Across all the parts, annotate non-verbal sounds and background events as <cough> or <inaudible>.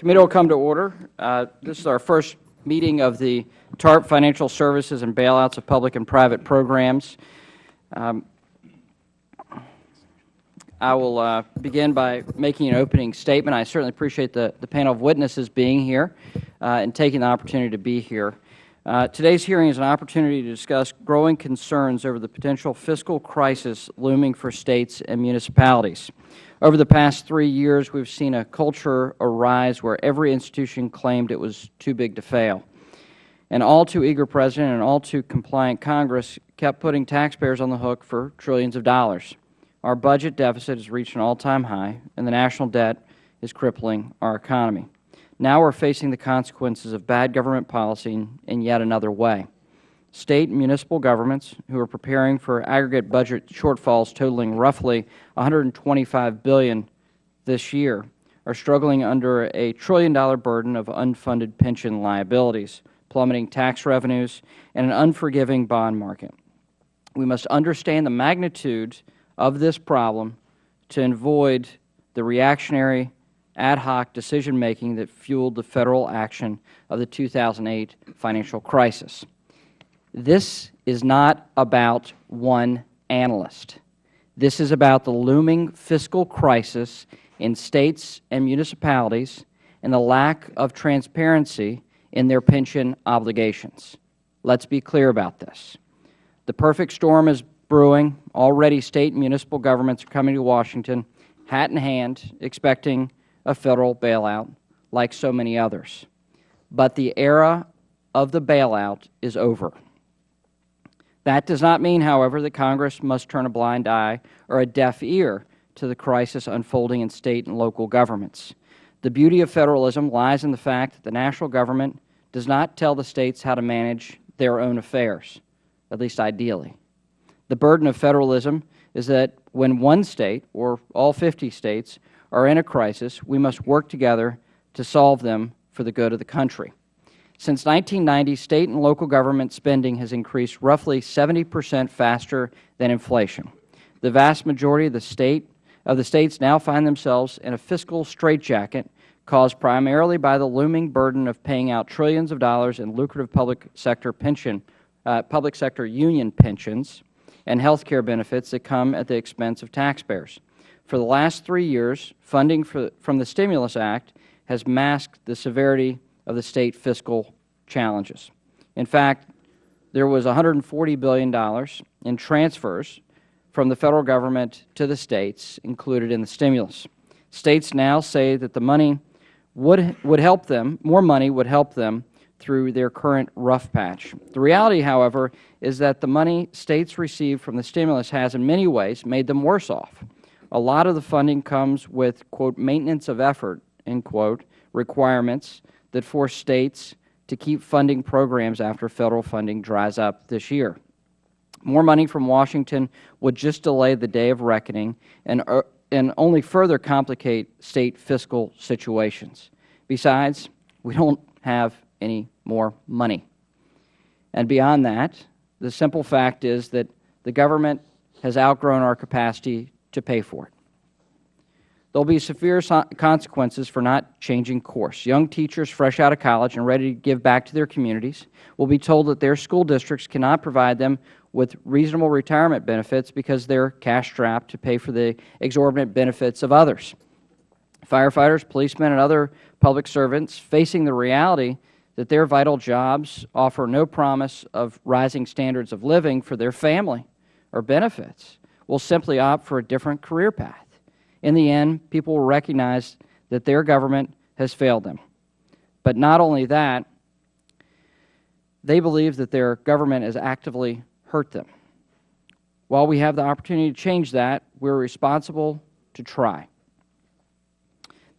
committee will come to order. Uh, this is our first meeting of the TARP Financial Services and Bailouts of Public and Private Programs. Um, I will uh, begin by making an opening statement. I certainly appreciate the, the panel of witnesses being here uh, and taking the opportunity to be here. Uh, today's hearing is an opportunity to discuss growing concerns over the potential fiscal crisis looming for States and municipalities. Over the past three years, we have seen a culture arise where every institution claimed it was too big to fail. An all too eager President and all too compliant Congress kept putting taxpayers on the hook for trillions of dollars. Our budget deficit has reached an all-time high, and the national debt is crippling our economy. Now we are facing the consequences of bad government policy in yet another way. State and municipal governments, who are preparing for aggregate budget shortfalls totaling roughly 125 billion this year, are struggling under a trillion-dollar burden of unfunded pension liabilities, plummeting tax revenues, and an unforgiving bond market. We must understand the magnitude of this problem to avoid the reactionary ad hoc decision-making that fueled the Federal action of the 2008 financial crisis. This is not about one analyst. This is about the looming fiscal crisis in States and municipalities and the lack of transparency in their pension obligations. Let us be clear about this. The perfect storm is brewing. Already State and municipal governments are coming to Washington, hat in hand, expecting a Federal bailout like so many others. But the era of the bailout is over. That does not mean, however, that Congress must turn a blind eye or a deaf ear to the crisis unfolding in State and local governments. The beauty of Federalism lies in the fact that the national government does not tell the States how to manage their own affairs, at least ideally. The burden of Federalism is that when one State, or all 50 States, are in a crisis, we must work together to solve them for the good of the country. Since 1990, State and local government spending has increased roughly 70 percent faster than inflation. The vast majority of the, state, of the States now find themselves in a fiscal straitjacket caused primarily by the looming burden of paying out trillions of dollars in lucrative public sector pension, uh, public sector union pensions and health care benefits that come at the expense of taxpayers. For the last three years, funding for, from the Stimulus Act has masked the severity of the State fiscal challenges. In fact, there was $140 billion in transfers from the Federal Government to the States included in the stimulus. States now say that the money would, would help them, more money would help them through their current rough patch. The reality, however, is that the money States receive from the stimulus has in many ways made them worse off. A lot of the funding comes with, quote, maintenance of effort, end quote, requirements that force States to keep funding programs after Federal funding dries up this year. More money from Washington would just delay the day of reckoning and, uh, and only further complicate State fiscal situations. Besides, we don't have any more money. And beyond that, the simple fact is that the government has outgrown our capacity to pay for it. There will be severe consequences for not changing course. Young teachers fresh out of college and ready to give back to their communities will be told that their school districts cannot provide them with reasonable retirement benefits because they are cash-strapped to pay for the exorbitant benefits of others. Firefighters, policemen, and other public servants facing the reality that their vital jobs offer no promise of rising standards of living for their family or benefits will simply opt for a different career path. In the end, people will recognize that their government has failed them. But not only that, they believe that their government has actively hurt them. While we have the opportunity to change that, we are responsible to try.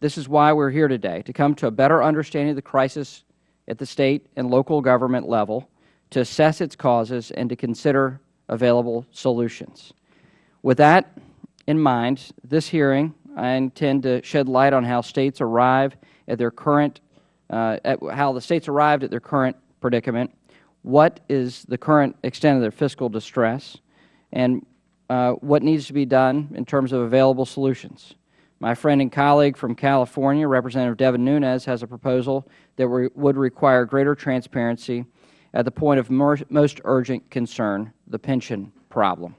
This is why we are here today, to come to a better understanding of the crisis at the State and local government level, to assess its causes, and to consider available solutions. With that in mind, this hearing, I intend to shed light on how States arrive at their current, uh, at how the States arrived at their current predicament, what is the current extent of their fiscal distress, and uh, what needs to be done in terms of available solutions. My friend and colleague from California, Representative Devin Nunes, has a proposal that would require greater transparency at the point of most urgent concern, the pension problem.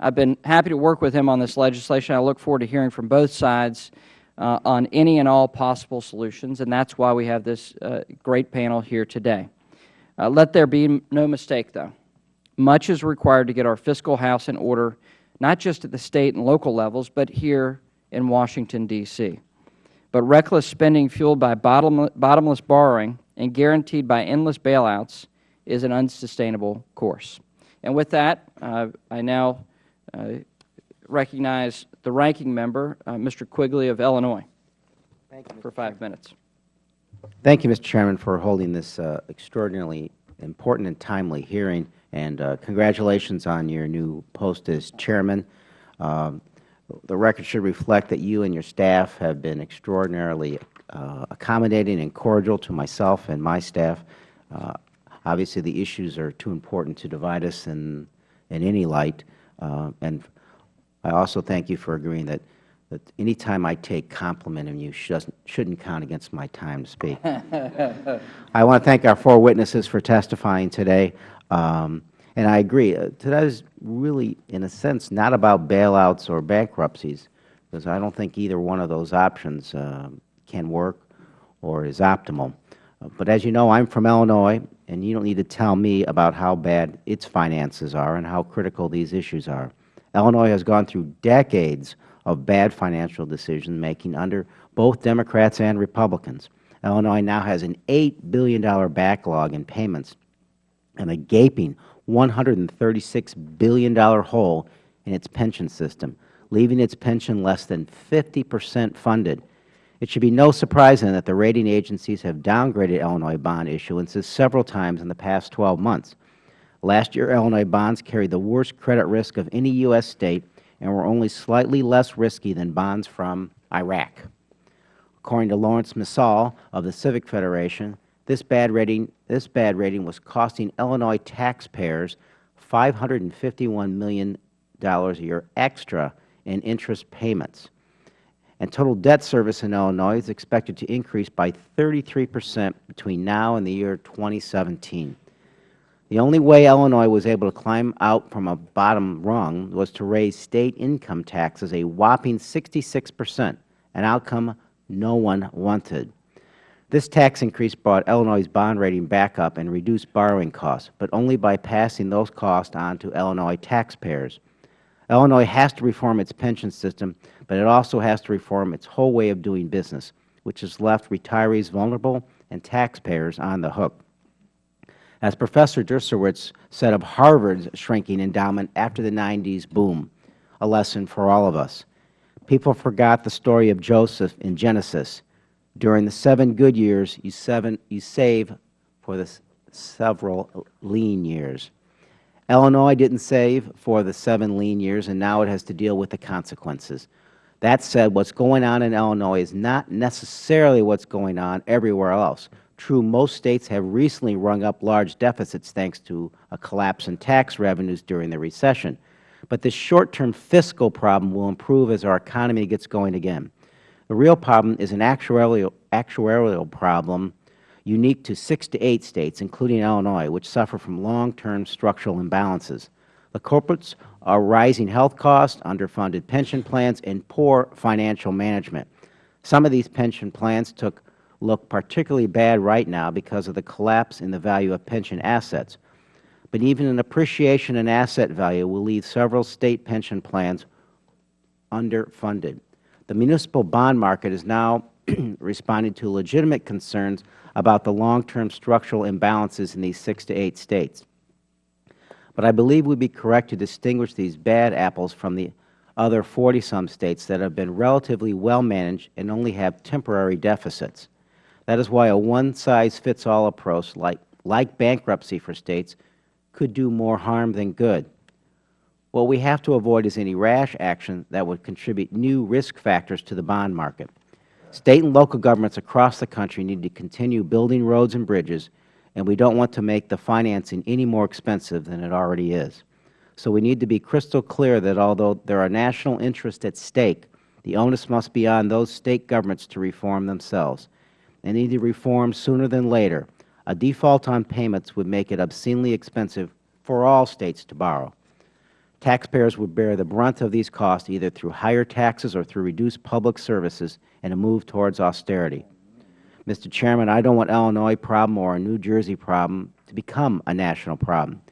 I have been happy to work with him on this legislation. I look forward to hearing from both sides uh, on any and all possible solutions, and that is why we have this uh, great panel here today. Uh, let there be no mistake, though. Much is required to get our fiscal house in order, not just at the State and local levels, but here in Washington, D.C. But reckless spending fueled by bottomless borrowing and guaranteed by endless bailouts is an unsustainable course. And with that, uh, I now recognize the ranking member, uh, Mr. Quigley of Illinois, you, for five minutes. Thank you, Mr. Chairman, for holding this uh, extraordinarily important and timely hearing, and uh, congratulations on your new post as Chairman. Um, the record should reflect that you and your staff have been extraordinarily uh, accommodating and cordial to myself and my staff. Uh, obviously, the issues are too important to divide us in, in any light. Uh, and I also thank you for agreeing that, that any time I take compliment complimenting you shouldn't count against my time to speak. <laughs> I want to thank our four witnesses for testifying today. Um, and I agree. Uh, today is really, in a sense, not about bailouts or bankruptcies, because I don't think either one of those options uh, can work or is optimal. Uh, but as you know, I am from Illinois, and you don't need to tell me about how bad its finances are and how critical these issues are. Illinois has gone through decades of bad financial decision making under both Democrats and Republicans. Illinois now has an $8 billion backlog in payments and a gaping $136 billion hole in its pension system, leaving its pension less than 50 percent funded. It should be no surprise then that the rating agencies have downgraded Illinois bond issuances several times in the past 12 months. Last year, Illinois bonds carried the worst credit risk of any U.S. State and were only slightly less risky than bonds from Iraq. According to Lawrence Msall of the Civic Federation, this bad rating, this bad rating was costing Illinois taxpayers $551 million a year extra in interest payments. And total debt service in Illinois is expected to increase by 33 percent between now and the year 2017. The only way Illinois was able to climb out from a bottom rung was to raise State income taxes a whopping 66 percent, an outcome no one wanted. This tax increase brought Illinois' bond rating back up and reduced borrowing costs, but only by passing those costs on to Illinois taxpayers. Illinois has to reform its pension system, but it also has to reform its whole way of doing business, which has left retirees vulnerable and taxpayers on the hook. As Professor Dershowitz said of Harvard's shrinking endowment after the 90s boom, a lesson for all of us. People forgot the story of Joseph in Genesis. During the seven good years, you, seven, you save for the several lean years. Illinois didn't save for the seven lean years, and now it has to deal with the consequences. That said, what is going on in Illinois is not necessarily what is going on everywhere else. True, most States have recently rung up large deficits thanks to a collapse in tax revenues during the recession. But this short-term fiscal problem will improve as our economy gets going again. The real problem is an actuarial, actuarial problem unique to six to eight States, including Illinois, which suffer from long-term structural imbalances. Culprits are rising health costs, underfunded pension plans, and poor financial management. Some of these pension plans took look particularly bad right now because of the collapse in the value of pension assets. But even an appreciation in asset value will leave several State pension plans underfunded. The municipal bond market is now <clears throat> responding to legitimate concerns about the long-term structural imbalances in these six to eight States. But I believe we would be correct to distinguish these bad apples from the other 40-some States that have been relatively well managed and only have temporary deficits. That is why a one-size-fits-all approach like, like bankruptcy for States could do more harm than good. What we have to avoid is any rash action that would contribute new risk factors to the bond market. State and local governments across the country need to continue building roads and bridges, and we don't want to make the financing any more expensive than it already is. So we need to be crystal clear that although there are national interests at stake, The onus must be on those State governments to reform themselves. They need to reform sooner than later. A default on payments would make it obscenely expensive for all States to borrow. Taxpayers would bear the brunt of these costs either through higher taxes or through reduced public services and a move towards austerity. Mr. Chairman, I don't want Illinois problem or a New Jersey problem to become a national problem.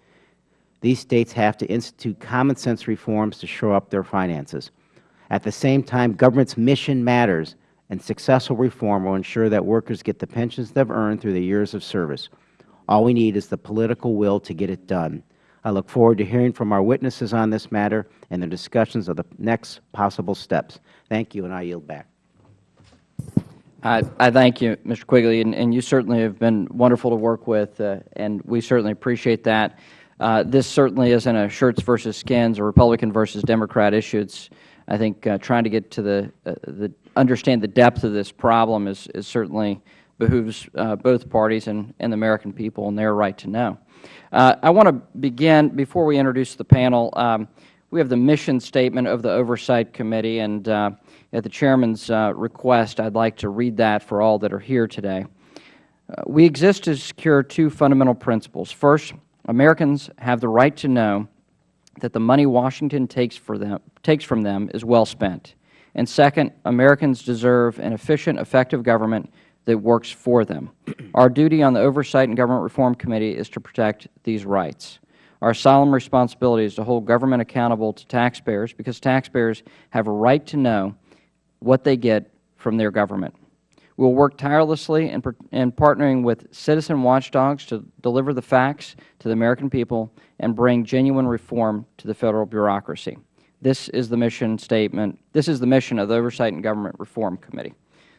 These States have to institute common sense reforms to shore up their finances. At the same time, government's mission matters, and successful reform will ensure that workers get the pensions they have earned through their years of service. All we need is the political will to get it done. I look forward to hearing from our witnesses on this matter and the discussions of the next possible steps. Thank you, and I yield back. I, I thank you, Mr. Quigley, and, and you certainly have been wonderful to work with, uh, and we certainly appreciate that. Uh, this certainly isn't a shirts versus skins or Republican versus Democrat issue. It's, I think, uh, trying to get to the, uh, the understand the depth of this problem is, is certainly behooves uh, both parties and, and the American people and their right to know. Uh, I want to begin, before we introduce the panel, um, we have the mission statement of the Oversight Committee, and at the Chairman's uh, request, I'd like to read that for all that are here today. Uh, we exist to secure two fundamental principles. First, Americans have the right to know that the money Washington takes, for them, takes from them is well spent. And second, Americans deserve an efficient, effective government that works for them. Our duty on the Oversight and Government Reform Committee is to protect these rights. Our solemn responsibility is to hold government accountable to taxpayers because taxpayers have a right to know what they get from their government. We will work tirelessly in, in partnering with citizen watchdogs to deliver the facts to the American people and bring genuine reform to the Federal bureaucracy. This is the mission statement. This is the mission of the Oversight and Government Reform Committee.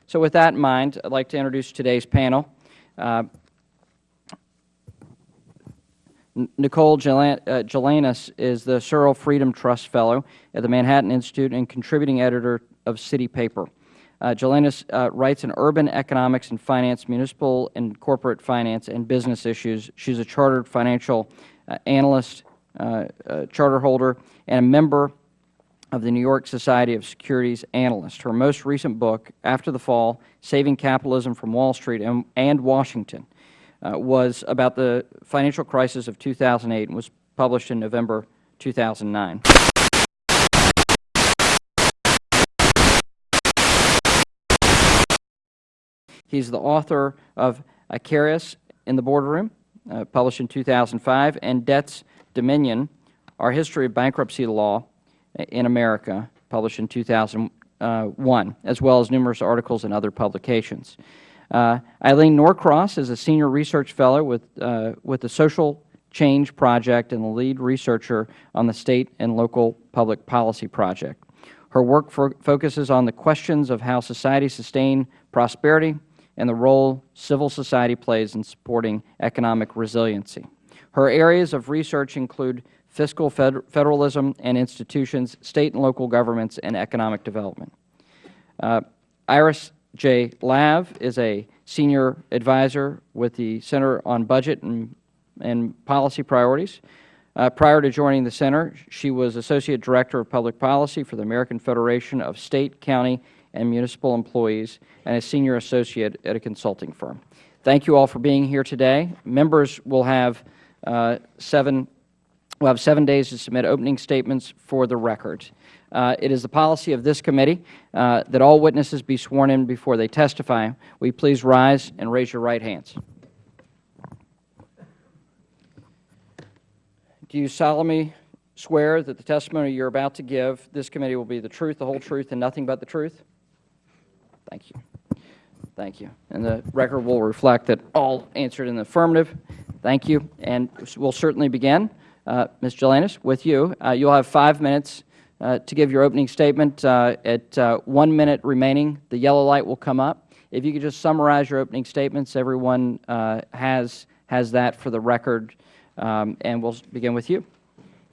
So with that in mind, I'd like to introduce today's panel. Uh, Nicole Gelinas uh, is the Searle Freedom Trust Fellow at the Manhattan Institute and contributing editor of City Paper. Uh, Gelinas uh, writes in urban economics and finance, municipal and corporate finance, and business issues. She is a chartered financial uh, analyst, uh, uh, charter holder, and a member of the New York Society of Securities Analysts. Her most recent book, After the Fall, Saving Capitalism from Wall Street and, and Washington, uh, was about the financial crisis of 2008 and was published in November 2009. He is the author of Icarus in the Boardroom, uh, published in 2005, and Debt's Dominion, Our History of Bankruptcy Law in America, published in 2001, as well as numerous articles and other publications. Uh, Eileen Norcross is a Senior Research Fellow with, uh, with the Social Change Project and the lead researcher on the State and Local Public Policy Project. Her work focuses on the questions of how society sustain prosperity and the role civil society plays in supporting economic resiliency. Her areas of research include fiscal federalism and institutions, state and local governments, and economic development. Uh, Iris J. Lav is a senior advisor with the Center on Budget and, and Policy Priorities. Uh, prior to joining the Center, she was Associate Director of Public Policy for the American Federation of State, County, and municipal employees and a senior associate at a consulting firm. Thank you all for being here today. Members will have uh, seven will have seven days to submit opening statements for the record. Uh, it is the policy of this committee uh, that all witnesses be sworn in before they testify. Will you please rise and raise your right hands? Do you solemnly swear that the testimony you are about to give this committee will be the truth, the whole truth, and nothing but the truth? Thank you. Thank you. And the record will reflect that all answered in the affirmative. Thank you. And we'll certainly begin. Uh, Ms. Gelinas, with you. Uh, you'll have five minutes uh, to give your opening statement. Uh, at uh, one minute remaining, the yellow light will come up. If you could just summarize your opening statements, everyone uh, has, has that for the record. Um, and we'll begin with you.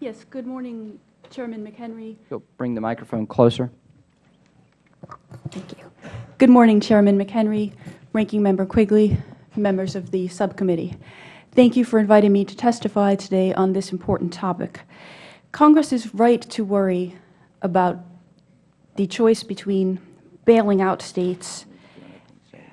Yes. Good morning, Chairman McHenry. You'll bring the microphone closer. Thank you. Good morning, Chairman McHenry, Ranking Member Quigley, members of the subcommittee. Thank you for inviting me to testify today on this important topic. Congress is right to worry about the choice between bailing out states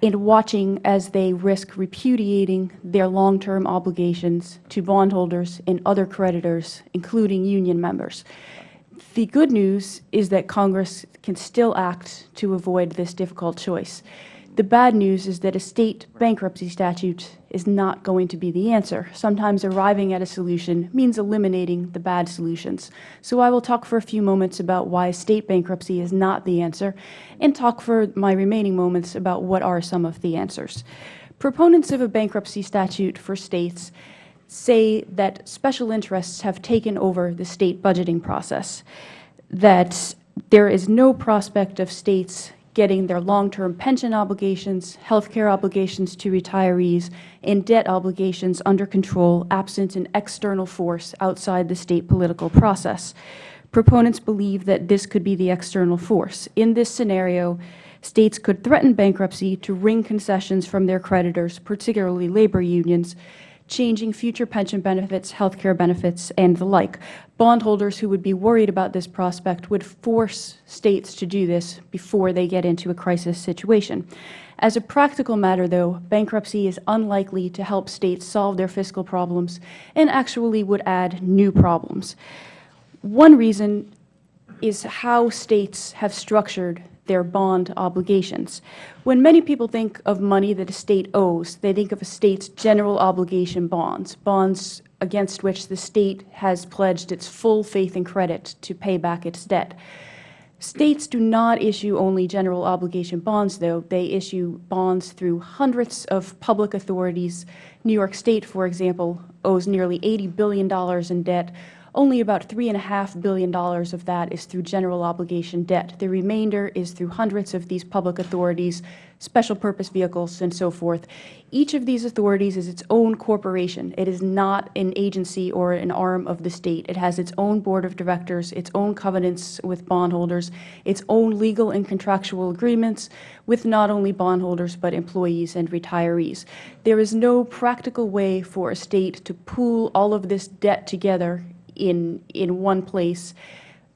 and watching as they risk repudiating their long-term obligations to bondholders and other creditors, including union members. The good news is that Congress can still act to avoid this difficult choice. The bad news is that a state bankruptcy statute is not going to be the answer. Sometimes arriving at a solution means eliminating the bad solutions. So I will talk for a few moments about why state bankruptcy is not the answer and talk for my remaining moments about what are some of the answers. Proponents of a bankruptcy statute for states say that special interests have taken over the state budgeting process, that there is no prospect of states getting their long-term pension obligations, health care obligations to retirees, and debt obligations under control absent an external force outside the state political process. Proponents believe that this could be the external force. In this scenario, states could threaten bankruptcy to wring concessions from their creditors, particularly labor unions, changing future pension benefits, health care benefits, and the like. Bondholders who would be worried about this prospect would force states to do this before they get into a crisis situation. As a practical matter, though, bankruptcy is unlikely to help states solve their fiscal problems and actually would add new problems. One reason is how states have structured their bond obligations. When many people think of money that a state owes, they think of a state's general obligation bonds, bonds against which the state has pledged its full faith and credit to pay back its debt. States do not issue only general obligation bonds, though. They issue bonds through hundreds of public authorities. New York State, for example, owes nearly $80 billion in debt, only about $3.5 billion of that is through general obligation debt. The remainder is through hundreds of these public authorities, special purpose vehicles, and so forth. Each of these authorities is its own corporation. It is not an agency or an arm of the State. It has its own board of directors, its own covenants with bondholders, its own legal and contractual agreements with not only bondholders but employees and retirees. There is no practical way for a State to pool all of this debt together in, in one place,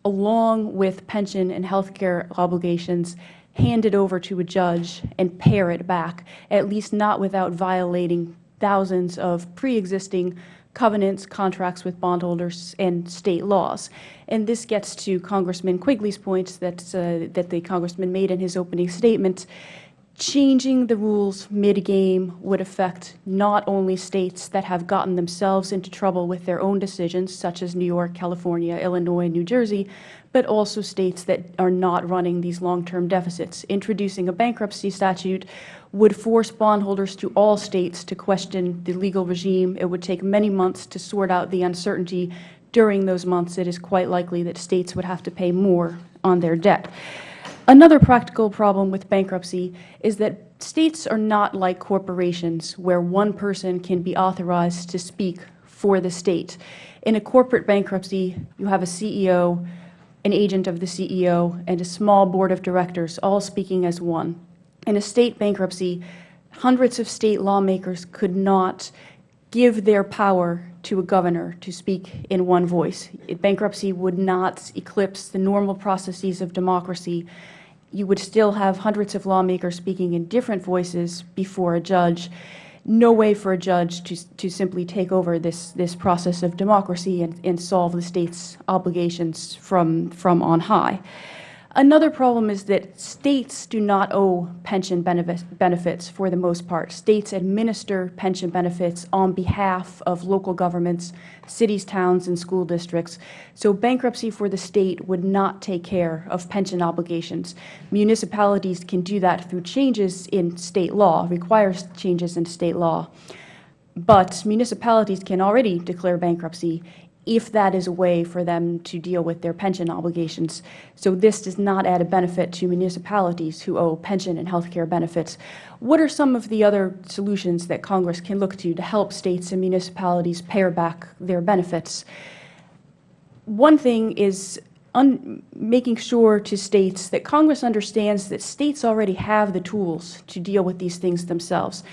along with pension and health care obligations, hand it over to a judge and pare it back, at least not without violating thousands of pre-existing covenants, contracts with bondholders, and state laws. And this gets to Congressman Quigley's point that, uh, that the Congressman made in his opening statement changing the rules mid-game would affect not only states that have gotten themselves into trouble with their own decisions, such as New York, California, Illinois, New Jersey, but also states that are not running these long-term deficits. Introducing a bankruptcy statute would force bondholders to all states to question the legal regime. It would take many months to sort out the uncertainty. During those months, it is quite likely that states would have to pay more on their debt. Another practical problem with bankruptcy is that states are not like corporations where one person can be authorized to speak for the state. In a corporate bankruptcy, you have a CEO, an agent of the CEO, and a small board of directors all speaking as one. In a state bankruptcy, hundreds of state lawmakers could not give their power to a governor to speak in one voice. Bankruptcy would not eclipse the normal processes of democracy you would still have hundreds of lawmakers speaking in different voices before a judge. No way for a judge to, to simply take over this, this process of democracy and, and solve the State's obligations from, from on high. Another problem is that states do not owe pension benefits for the most part. States administer pension benefits on behalf of local governments, cities, towns, and school districts. So bankruptcy for the state would not take care of pension obligations. Municipalities can do that through changes in state law, requires changes in state law. But municipalities can already declare bankruptcy if that is a way for them to deal with their pension obligations. So this does not add a benefit to municipalities who owe pension and health care benefits. What are some of the other solutions that Congress can look to to help states and municipalities pare back their benefits? One thing is making sure to states that Congress understands that states already have the tools to deal with these things themselves.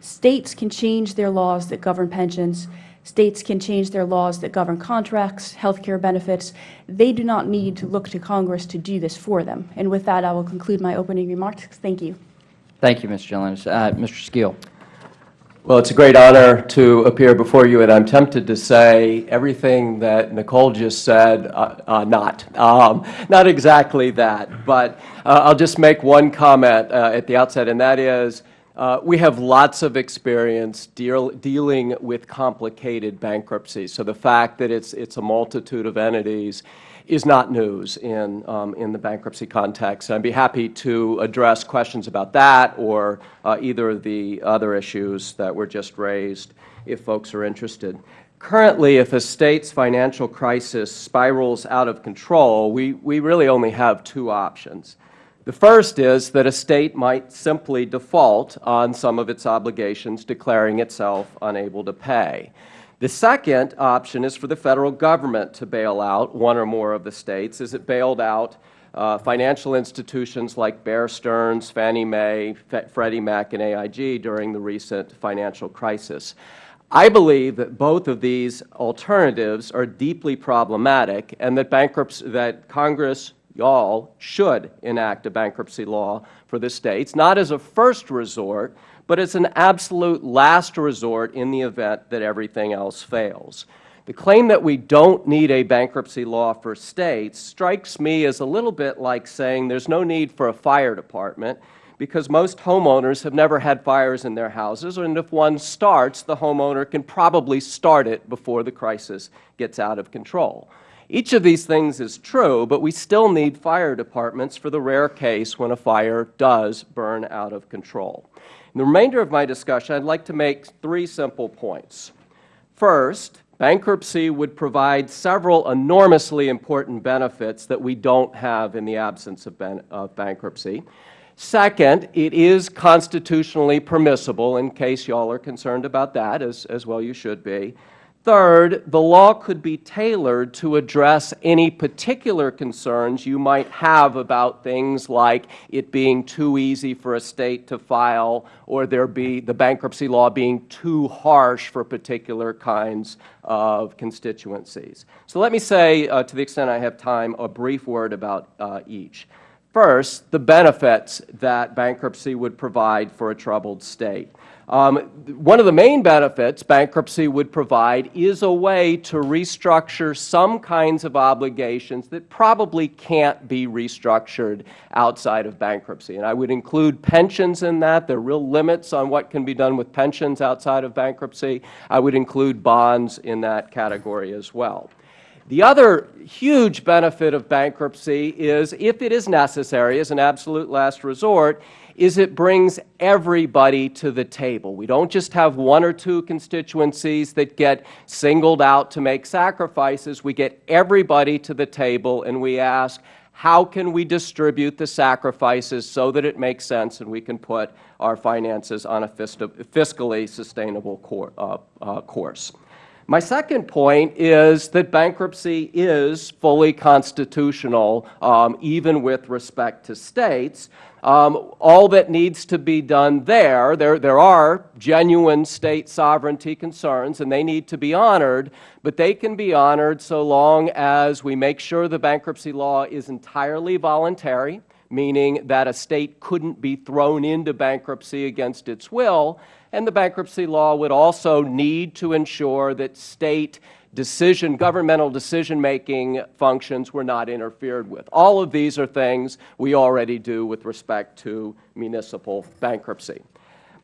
States can change their laws that govern pensions States can change their laws that govern contracts, health care benefits. They do not need to look to Congress to do this for them. And with that, I will conclude my opening remarks. Thank you. Thank you, Ms. Gilliland. Uh, Mr. Skeel. Well, it's a great honor to appear before you, and I'm tempted to say everything that Nicole just said, uh, uh, not. Um, not exactly that, but uh, I'll just make one comment uh, at the outset, and that is uh, we have lots of experience deal, dealing with complicated bankruptcies. So the fact that it's, it's a multitude of entities is not news in, um, in the bankruptcy context. I'd be happy to address questions about that or uh, either of the other issues that were just raised if folks are interested. Currently, if a State's financial crisis spirals out of control, we, we really only have two options. The first is that a State might simply default on some of its obligations, declaring itself unable to pay. The second option is for the Federal Government to bail out one or more of the States, as it bailed out uh, financial institutions like Bear Stearns, Fannie Mae, Freddie Mac, and AIG during the recent financial crisis. I believe that both of these alternatives are deeply problematic and that, that Congress, y'all, should enact a bankruptcy law for the States, not as a first resort, but it's an absolute last resort in the event that everything else fails. The claim that we don't need a bankruptcy law for States strikes me as a little bit like saying there's no need for a fire department because most homeowners have never had fires in their houses, and if one starts, the homeowner can probably start it before the crisis gets out of control. Each of these things is true, but we still need fire departments for the rare case when a fire does burn out of control. In the remainder of my discussion, I would like to make three simple points. First, bankruptcy would provide several enormously important benefits that we don't have in the absence of, of bankruptcy. Second, it is constitutionally permissible, in case you all are concerned about that, as, as well you should be. Third, the law could be tailored to address any particular concerns you might have about things like it being too easy for a State to file or there be the bankruptcy law being too harsh for particular kinds of constituencies. So let me say, uh, to the extent I have time, a brief word about uh, each. First, the benefits that bankruptcy would provide for a troubled State. Um, one of the main benefits bankruptcy would provide is a way to restructure some kinds of obligations that probably can't be restructured outside of bankruptcy. And I would include pensions in that. There are real limits on what can be done with pensions outside of bankruptcy. I would include bonds in that category as well. The other huge benefit of bankruptcy is, if it is necessary as an absolute last resort, is it brings everybody to the table. We don't just have one or two constituencies that get singled out to make sacrifices. We get everybody to the table and we ask, how can we distribute the sacrifices so that it makes sense and we can put our finances on a fiscally sustainable uh, uh, course? My second point is that bankruptcy is fully constitutional, um, even with respect to States. Um, all that needs to be done there, there, there are genuine State sovereignty concerns, and they need to be honored, but they can be honored so long as we make sure the bankruptcy law is entirely voluntary, meaning that a State couldn't be thrown into bankruptcy against its will, and the bankruptcy law would also need to ensure that State decision, governmental decision-making functions were not interfered with. All of these are things we already do with respect to municipal bankruptcy.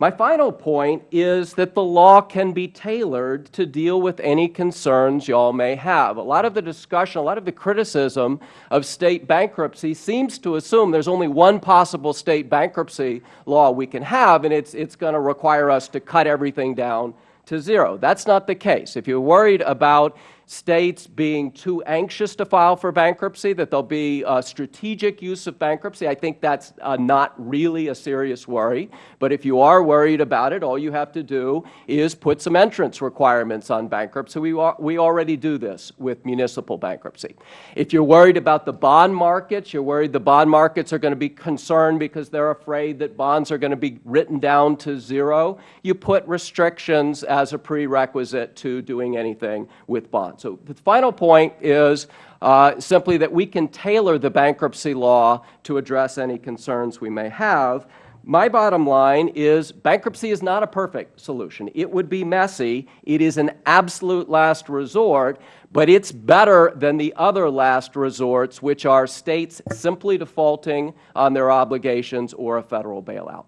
My final point is that the law can be tailored to deal with any concerns you all may have. A lot of the discussion, a lot of the criticism of State bankruptcy seems to assume there is only one possible State bankruptcy law we can have, and it's, it's going to require us to cut everything down to zero. That's not the case. If you're worried about states being too anxious to file for bankruptcy, that there will be a strategic use of bankruptcy. I think that is uh, not really a serious worry. But if you are worried about it, all you have to do is put some entrance requirements on bankruptcy. We, we already do this with municipal bankruptcy. If you are worried about the bond markets, you are worried the bond markets are going to be concerned because they are afraid that bonds are going to be written down to zero, you put restrictions as a prerequisite to doing anything with bonds. So the final point is uh, simply that we can tailor the bankruptcy law to address any concerns we may have. My bottom line is bankruptcy is not a perfect solution. It would be messy. It is an absolute last resort, but it is better than the other last resorts, which are states simply defaulting on their obligations or a Federal bailout.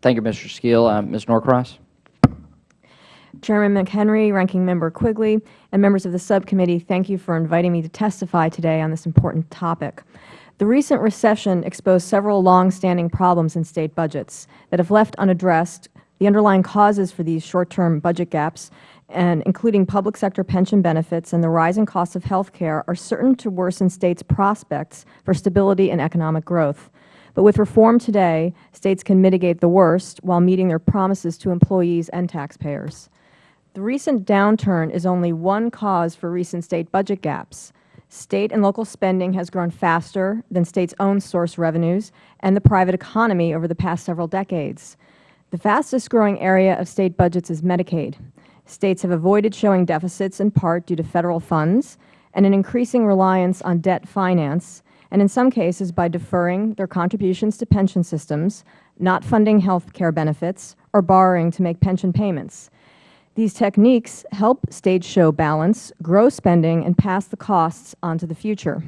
Thank you, Mr. Skeel. Ms. Norcross. Chairman McHenry, Ranking Member Quigley, and members of the subcommittee, thank you for inviting me to testify today on this important topic. The recent recession exposed several long-standing problems in State budgets that have left unaddressed the underlying causes for these short-term budget gaps, and including public sector pension benefits and the rising costs of health care, are certain to worsen States' prospects for stability and economic growth. But with reform today, States can mitigate the worst while meeting their promises to employees and taxpayers. The recent downturn is only one cause for recent State budget gaps. State and local spending has grown faster than States' own source revenues and the private economy over the past several decades. The fastest growing area of State budgets is Medicaid. States have avoided showing deficits in part due to Federal funds and an increasing reliance on debt finance, and in some cases by deferring their contributions to pension systems, not funding health care benefits, or borrowing to make pension payments. These techniques help stage show balance, grow spending, and pass the costs on to the future.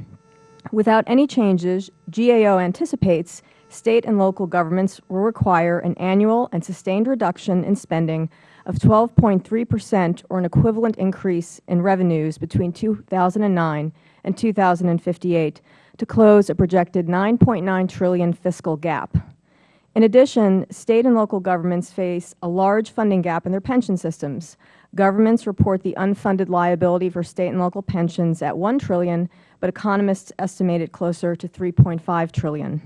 Without any changes, GAO anticipates State and local governments will require an annual and sustained reduction in spending of 12.3 percent or an equivalent increase in revenues between 2009 and 2058 to close a projected 9.9 trillion fiscal gap. In addition, State and local governments face a large funding gap in their pension systems. Governments report the unfunded liability for State and local pensions at 1 trillion, but economists estimate it closer to 3.5 trillion.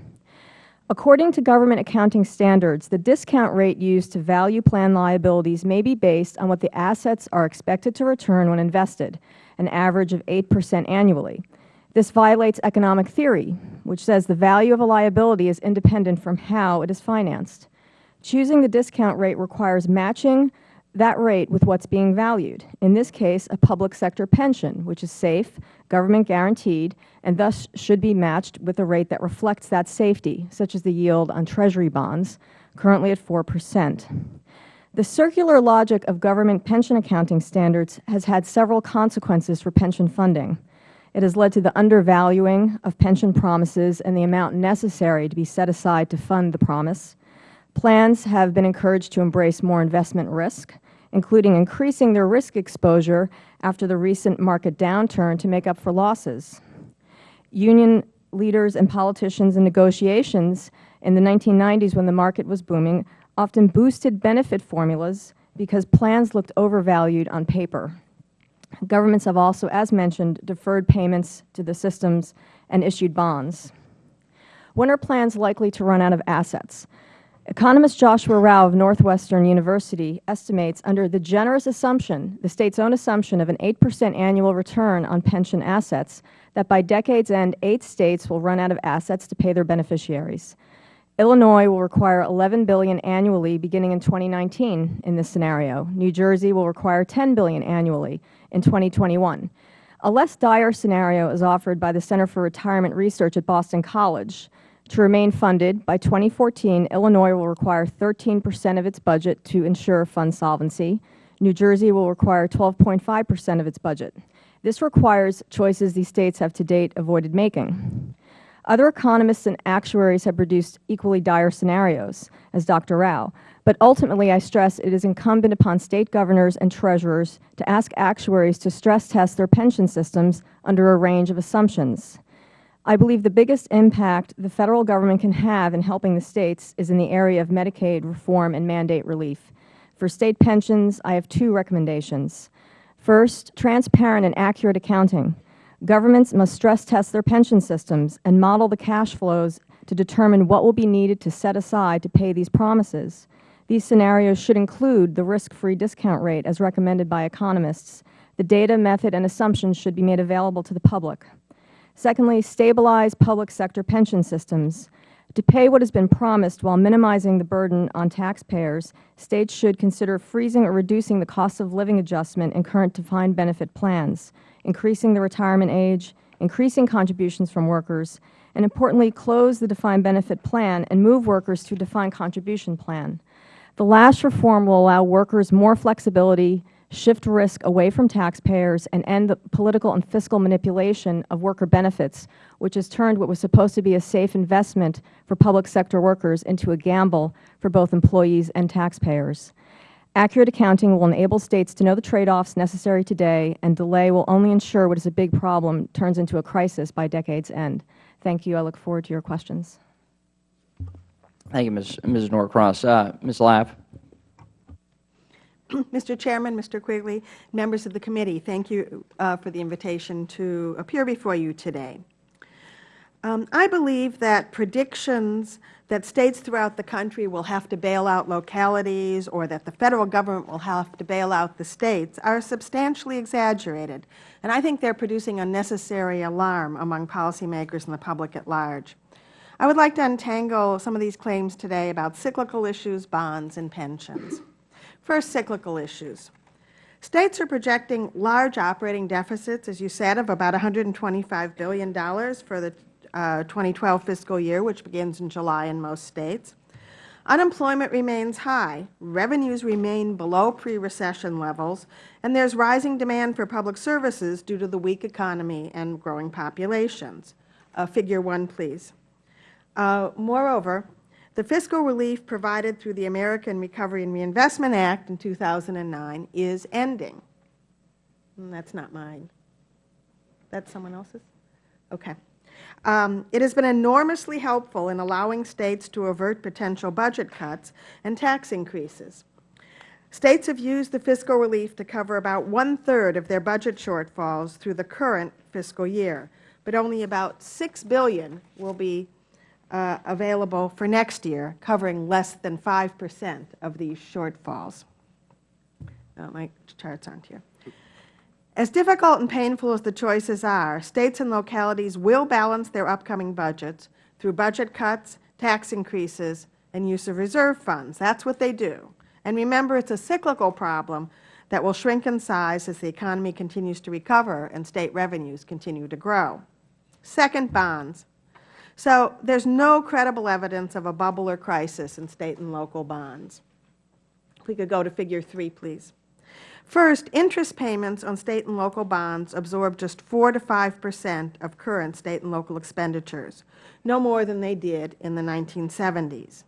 According to government accounting standards, the discount rate used to value plan liabilities may be based on what the assets are expected to return when invested, an average of 8 percent annually. This violates economic theory, which says the value of a liability is independent from how it is financed. Choosing the discount rate requires matching that rate with what is being valued, in this case a public sector pension, which is safe, government guaranteed, and thus should be matched with a rate that reflects that safety, such as the yield on Treasury bonds, currently at 4 percent. The circular logic of government pension accounting standards has had several consequences for pension funding. It has led to the undervaluing of pension promises and the amount necessary to be set aside to fund the promise. Plans have been encouraged to embrace more investment risk, including increasing their risk exposure after the recent market downturn to make up for losses. Union leaders and politicians in negotiations in the 1990s when the market was booming often boosted benefit formulas because plans looked overvalued on paper. Governments have also, as mentioned, deferred payments to the systems and issued bonds. When are plans likely to run out of assets? Economist Joshua Rauh of Northwestern University estimates under the generous assumption, the State's own assumption of an 8 percent annual return on pension assets, that by decade's end, eight States will run out of assets to pay their beneficiaries. Illinois will require 11 billion annually beginning in 2019 in this scenario. New Jersey will require 10 billion annually in 2021. A less dire scenario is offered by the Center for Retirement Research at Boston College. To remain funded, by 2014, Illinois will require 13 percent of its budget to ensure fund solvency. New Jersey will require 12.5 percent of its budget. This requires choices these States have to date avoided making. Other economists and actuaries have produced equally dire scenarios, as Dr. Rauh, but ultimately I stress it is incumbent upon State governors and treasurers to ask actuaries to stress test their pension systems under a range of assumptions. I believe the biggest impact the Federal Government can have in helping the States is in the area of Medicaid reform and mandate relief. For State pensions, I have two recommendations. First, transparent and accurate accounting. Governments must stress test their pension systems and model the cash flows to determine what will be needed to set aside to pay these promises. These scenarios should include the risk-free discount rate as recommended by economists. The data, method, and assumptions should be made available to the public. Secondly, stabilize public sector pension systems. To pay what has been promised while minimizing the burden on taxpayers, States should consider freezing or reducing the cost of living adjustment in current defined benefit plans, increasing the retirement age, increasing contributions from workers, and importantly, close the defined benefit plan and move workers to a defined contribution plan. The last reform will allow workers more flexibility, shift risk away from taxpayers, and end the political and fiscal manipulation of worker benefits, which has turned what was supposed to be a safe investment for public sector workers into a gamble for both employees and taxpayers. Accurate accounting will enable States to know the trade-offs necessary today, and delay will only ensure what is a big problem turns into a crisis by decade's end. Thank you. I look forward to your questions. Thank you, Ms. Ms. Norcross. Uh, Ms. Lav. Mr. Chairman, Mr. Quigley, members of the committee, thank you uh, for the invitation to appear before you today. Um, I believe that predictions that states throughout the country will have to bail out localities or that the Federal Government will have to bail out the states are substantially exaggerated, and I think they are producing unnecessary alarm among policymakers and the public at large. I would like to untangle some of these claims today about cyclical issues, bonds, and pensions. First, cyclical issues. States are projecting large operating deficits, as you said, of about $125 billion for the uh, 2012 fiscal year, which begins in July in most States. Unemployment remains high, revenues remain below pre-recession levels, and there is rising demand for public services due to the weak economy and growing populations. Uh, figure 1, please. Uh, moreover, the fiscal relief provided through the American Recovery and Reinvestment Act in 2009 is ending. And that's not mine. That's someone else's? Okay. Um, it has been enormously helpful in allowing States to avert potential budget cuts and tax increases. States have used the fiscal relief to cover about one-third of their budget shortfalls through the current fiscal year, but only about 6 billion will be uh, available for next year, covering less than 5 percent of these shortfalls. Uh, my charts aren't here. As difficult and painful as the choices are, States and localities will balance their upcoming budgets through budget cuts, tax increases, and use of reserve funds. That is what they do. And remember, it is a cyclical problem that will shrink in size as the economy continues to recover and State revenues continue to grow. Second, bonds. So there is no credible evidence of a bubble or crisis in State and local bonds. If we could go to Figure 3, please. First, interest payments on State and local bonds absorb just 4 to 5 percent of current State and local expenditures, no more than they did in the 1970s.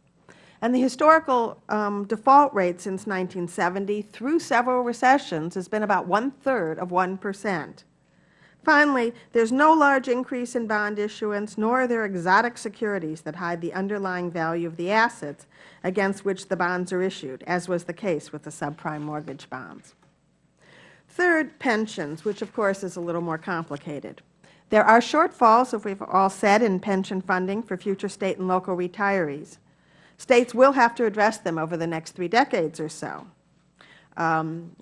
And the historical um, default rate since 1970 through several recessions has been about one-third of 1 percent. Finally, there is no large increase in bond issuance, nor are there exotic securities that hide the underlying value of the assets against which the bonds are issued, as was the case with the subprime mortgage bonds. Third, pensions, which of course is a little more complicated. There are shortfalls, as we have all said, in pension funding for future State and local retirees. States will have to address them over the next three decades or so. Um,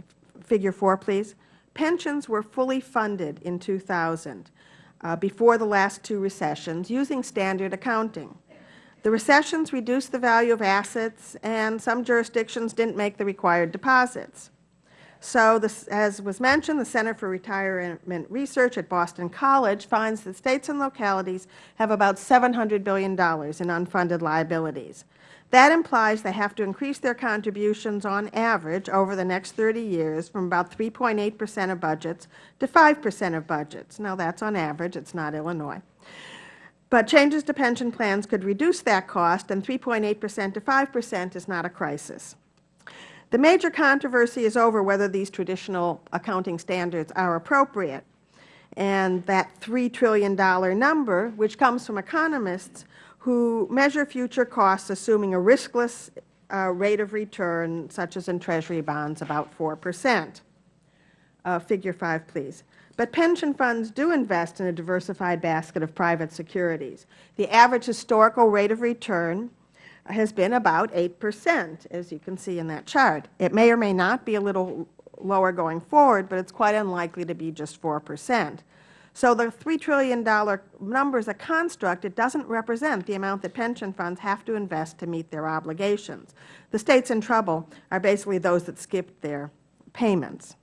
figure 4, please. Pensions were fully funded in 2000, uh, before the last two recessions, using standard accounting. The recessions reduced the value of assets, and some jurisdictions didn't make the required deposits. So, this, as was mentioned, the Center for Retirement Research at Boston College finds that States and localities have about $700 billion in unfunded liabilities. That implies they have to increase their contributions on average over the next 30 years from about 3.8 percent of budgets to 5 percent of budgets. Now, that is on average. It is not Illinois. But changes to pension plans could reduce that cost, and 3.8 percent to 5 percent is not a crisis. The major controversy is over whether these traditional accounting standards are appropriate. And that $3 trillion number, which comes from economists who measure future costs assuming a riskless uh, rate of return, such as in Treasury bonds, about 4 percent. Uh, Figure 5, please. But pension funds do invest in a diversified basket of private securities. The average historical rate of return has been about 8 percent, as you can see in that chart. It may or may not be a little lower going forward, but it is quite unlikely to be just 4 percent. So the $3 trillion number is a construct. It doesn't represent the amount that pension funds have to invest to meet their obligations. The States in trouble are basically those that skipped their payments.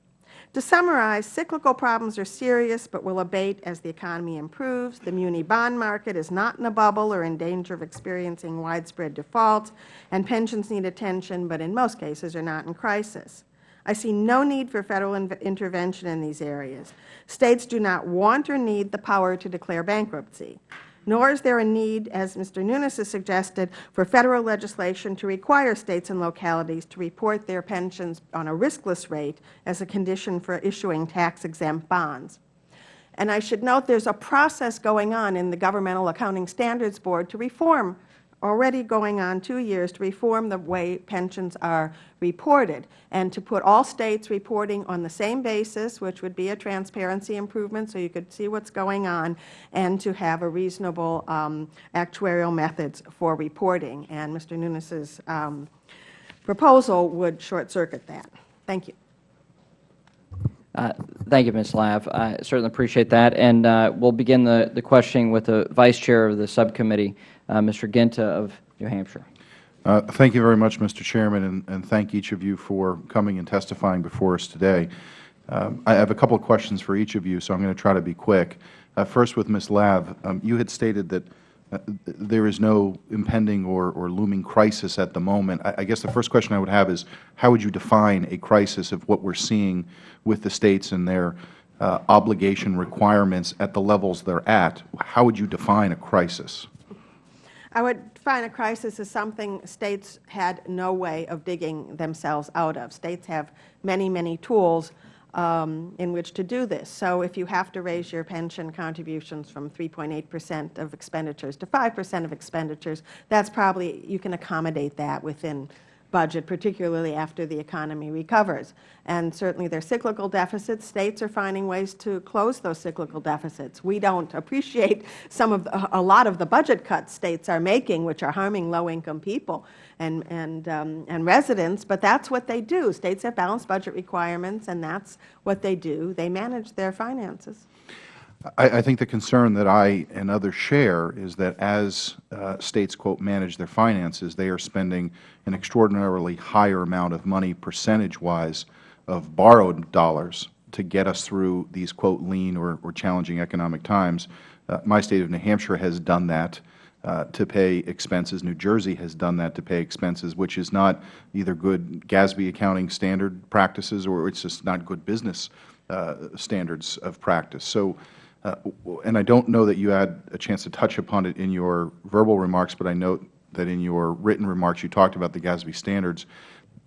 To summarize, cyclical problems are serious but will abate as the economy improves. The muni bond market is not in a bubble or in danger of experiencing widespread defaults, and pensions need attention but in most cases are not in crisis. I see no need for Federal intervention in these areas. States do not want or need the power to declare bankruptcy, nor is there a need, as Mr. Nunes has suggested, for Federal legislation to require States and localities to report their pensions on a riskless rate as a condition for issuing tax-exempt bonds. And I should note there is a process going on in the Governmental Accounting Standards Board to reform already going on two years to reform the way pensions are reported and to put all States reporting on the same basis, which would be a transparency improvement so you could see what is going on, and to have a reasonable um, actuarial methods for reporting. And Mr. Nunes's um, proposal would short-circuit that. Thank you. Uh, thank you, Ms. Lav. I certainly appreciate that. And uh, we'll begin the, the questioning with the Vice Chair of the subcommittee, Mr. Guinta of New Hampshire. Uh, thank you very much, Mr. Chairman, and, and, thank each of you for coming and testifying before us today. Um, I have a couple of questions for each of you, so I am going to try to be quick. Uh, first, with Ms. Lav, um, you had stated that uh, there is no impending or, or, looming crisis at the moment. I, I, guess the first question I would have is, how would you define a crisis of what we are seeing with the States and their uh, obligation requirements at the levels they are at? How would you define a crisis? I would define a crisis as something States had no way of digging themselves out of. States have many, many tools um, in which to do this. So if you have to raise your pension contributions from 3.8 percent of expenditures to 5 percent of expenditures, that's probably, you can accommodate that within budget, particularly after the economy recovers. And certainly there are cyclical deficits. States are finding ways to close those cyclical deficits. We don't appreciate some of the, a lot of the budget cuts States are making, which are harming low-income people and, and, um, and residents, but that's what they do. States have balanced budget requirements, and that's what they do. They manage their finances. I, I, think the concern that I and others share is that as uh, states, quote, manage their finances, they are spending an extraordinarily higher amount of money percentage-wise of borrowed dollars to get us through these, quote, lean or, or challenging economic times. Uh, my State of New Hampshire has done that. Uh, to pay expenses. New Jersey has done that to pay expenses, which is not either good GASB accounting standard practices or it is just not good business uh, standards of practice. So and I don't know that you had a chance to touch upon it in your verbal remarks, but I note that in your written remarks you talked about the GASB standards.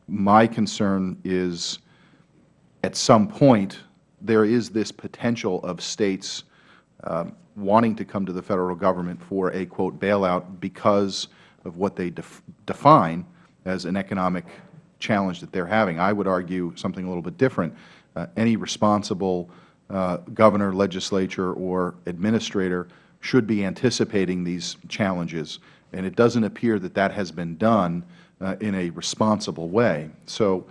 My concern is at some point there is this potential of States uh, wanting to come to the Federal Government for a, quote, bailout because of what they def define as an economic challenge that they are having. I would argue something a little bit different. Uh, any responsible uh, governor, legislature, or administrator should be anticipating these challenges. And it doesn't appear that that has been done uh, in a responsible way. So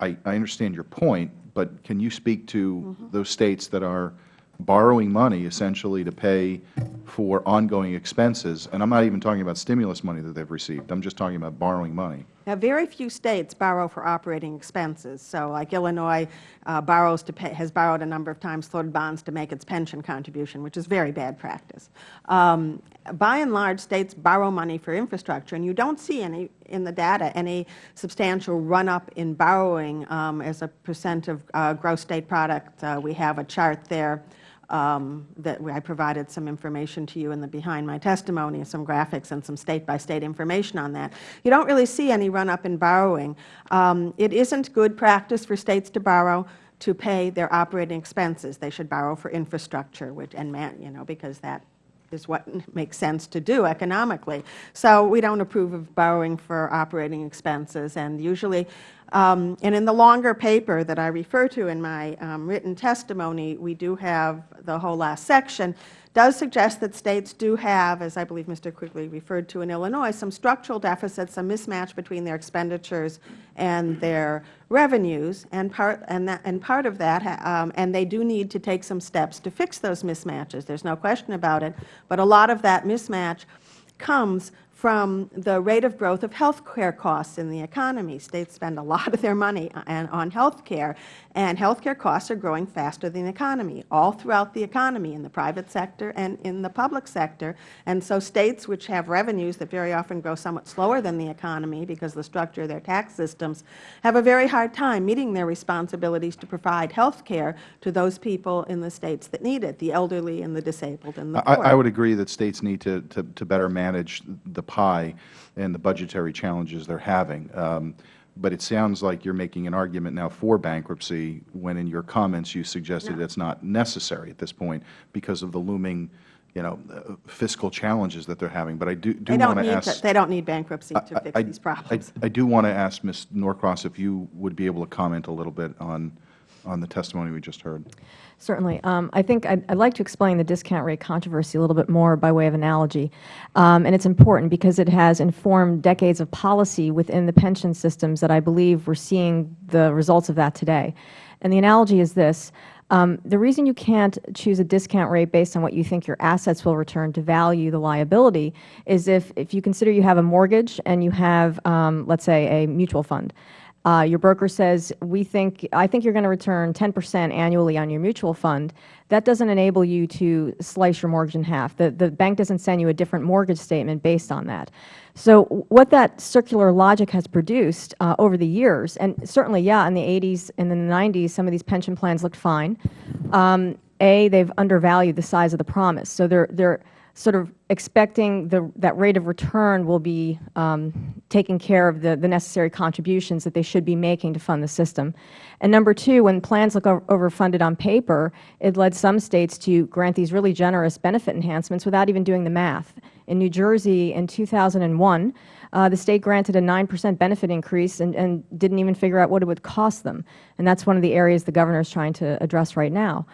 I, I, understand your point, but can you speak to mm -hmm. those states that are borrowing money essentially to pay for ongoing expenses. And I am not even talking about stimulus money that they have received. I am just talking about borrowing money. Now, very few states borrow for operating expenses. So like Illinois uh, borrows to pay, has borrowed a number of times floated bonds to make its pension contribution, which is very bad practice. Um, by and large, states borrow money for infrastructure, and you don't see any in the data any substantial run-up in borrowing um, as a percent of uh, gross state product. Uh, we have a chart there um, that I provided some information to you in the behind my testimony, some graphics and some state-by-state -state information on that. You don't really see any run-up in borrowing. Um, it isn't good practice for states to borrow to pay their operating expenses. They should borrow for infrastructure, which, and man, you know, because that is what makes sense to do economically. So we don't approve of borrowing for operating expenses, and usually Um, and in the longer paper that I refer to in my um, written testimony, we do have the whole last section, does suggest that states do have, as I believe Mr. Quigley referred to in Illinois, some structural deficits, some mismatch between their expenditures and their revenues, and part, and that, and part of that, um, and they do need to take some steps to fix those mismatches. There's no question about it. But a lot of that mismatch comes from the rate of growth of health care costs in the economy. States spend a lot of their money on health care, and health care costs are growing faster than the economy, all throughout the economy, in the private sector and in the public sector. And so states which have revenues that very often grow somewhat slower than the economy because of the structure of their tax systems have a very hard time meeting their responsibilities to provide health care to those people in the states that need it, the elderly and the disabled and the I. I would agree that states need to, to, to better manage the pie and the budgetary challenges they are having. Um, but it sounds like you are making an argument now for bankruptcy when in your comments you suggested No. it is not necessary at this point because of the looming you know, uh, fiscal challenges that they are having. But I do, do want to ask. to, they don't need bankruptcy to I- fix I- these problems. I, I do want to ask Ms. Norcross if you would be able to comment a little bit on, on the testimony we just heard. Certainly. Um, I think I'd, I'd like to explain the discount rate controversy a little bit more by way of analogy. Um, and it's important because it has informed decades of policy within the pension systems that I believe we're seeing the results of that today. And the analogy is this. Um, the reason you can't choose a discount rate based on what you think your assets will return to value the liability is if, if you consider you have a mortgage and you have, um, let's say, a mutual fund. Uh, your broker says, we think, I think you're going to return 10 percent annually on your mutual fund. That doesn't enable you to slice your mortgage in half. The, the bank doesn't send you a different mortgage statement based on that. So what that circular logic has produced uh, over the years, and certainly, yeah, in the 80s and the 90s, some of these pension plans looked fine. Um, a, they've undervalued the size of the promise. So they're, they're sort of expecting the, that rate of return will be um, taking care of the, the necessary contributions that they should be making to fund the system. And number two, when plans look overfunded on paper, it led some states to grant these really generous benefit enhancements without even doing the math. In New Jersey in 2001, uh, the state granted a 9 percent benefit increase and, and didn't even figure out what it would cost them. And that's one of the areas the Governor is trying to address right now.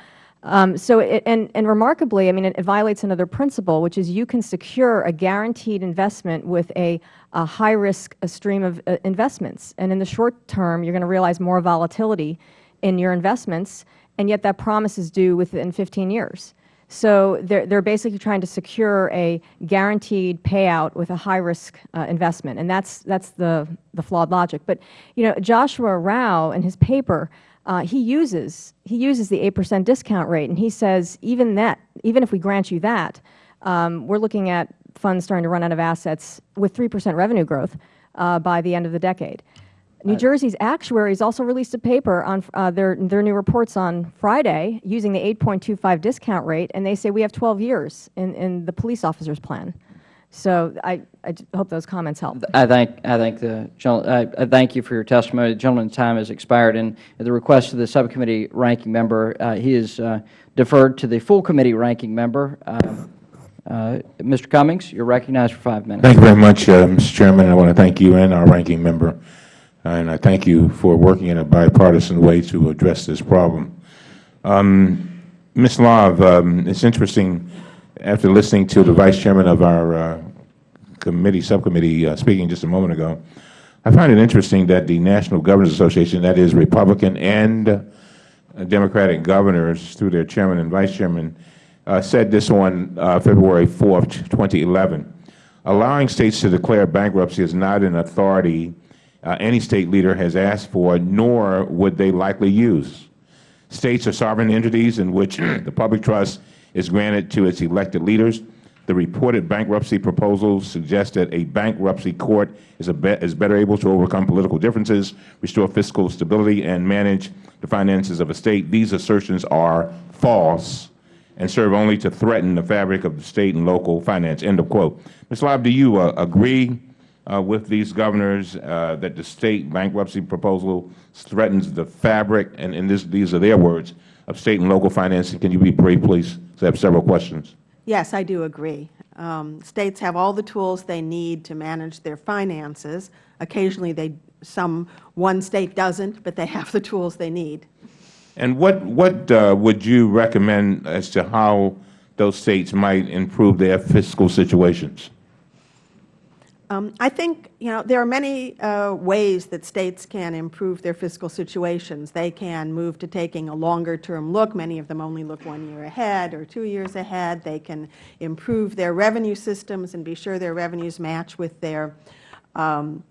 Um, so, it, and, and remarkably, I mean, it, it, violates another principle, which is you can secure a guaranteed investment with a, a high risk a stream of uh, investments. And in the short term, you're going to realize more volatility in your investments, and yet that promise is due within 15 years. So they're, they're basically trying to secure a guaranteed payout with a high risk uh, investment, and that's, that's the, the flawed logic. But, you know, Joshua Rauh in his paper, uh, he uses he uses the 8 percent discount rate, and he says even that, even if we grant you that, um, we're looking at funds starting to run out of assets with 3 percent revenue growth uh, by the end of the decade. New Jersey's actuaries also released a paper on uh, their, their new reports on Friday using the 8.25 discount rate, and they say we have 12 years in, in the police officer's plan. So I, I hope those comments help. I thank, I thank the I, I thank you for your testimony. The gentleman's time has expired, and at the request of the subcommittee ranking member, uh, he is uh, deferred to the full committee ranking member. Uh, uh, Mr. Cummings, you are recognized for five minutes. Thank you very much, uh, Mr. Chairman. I want to thank you and our ranking member, and I thank you for working in a bipartisan way to address this problem. Um, Ms. Lav, um, it's interesting after listening to the Vice Chairman of our uh, committee, subcommittee, uh, speaking just a moment ago, I find it interesting that the National Governors Association, that is Republican and uh, Democratic governors through their chairman and vice chairman, uh, said this on uh, February 4, 2011. Allowing states to declare bankruptcy is not an authority uh, any state leader has asked for, nor would they likely use. States are sovereign entities in which <clears throat> the public trust is granted to its elected leaders. The reported bankruptcy proposals suggest that a bankruptcy court is, be is better able to overcome political differences, restore fiscal stability, and manage the finances of a state. These assertions are false and serve only to threaten the fabric of the state and local finance. End of quote. Ms. Lav, do you uh, agree uh, with these governors uh, that the state bankruptcy proposal threatens the fabric, and, and this, these are their words, of state and local financing? Can you be brief, please? I have several questions. Yes, I do agree. Um, States have all the tools they need to manage their finances. Occasionally, they, some, one state doesn't, but they <laughs> have the tools they need. And what, what uh, would you recommend as to how those states might improve their fiscal situations? Um, I think, you know, there are many uh, ways that states can improve their fiscal situations. They can move to taking a longer-term look. Many of them only look one year ahead or two years ahead. They can improve their revenue systems and be sure their revenues match with their um,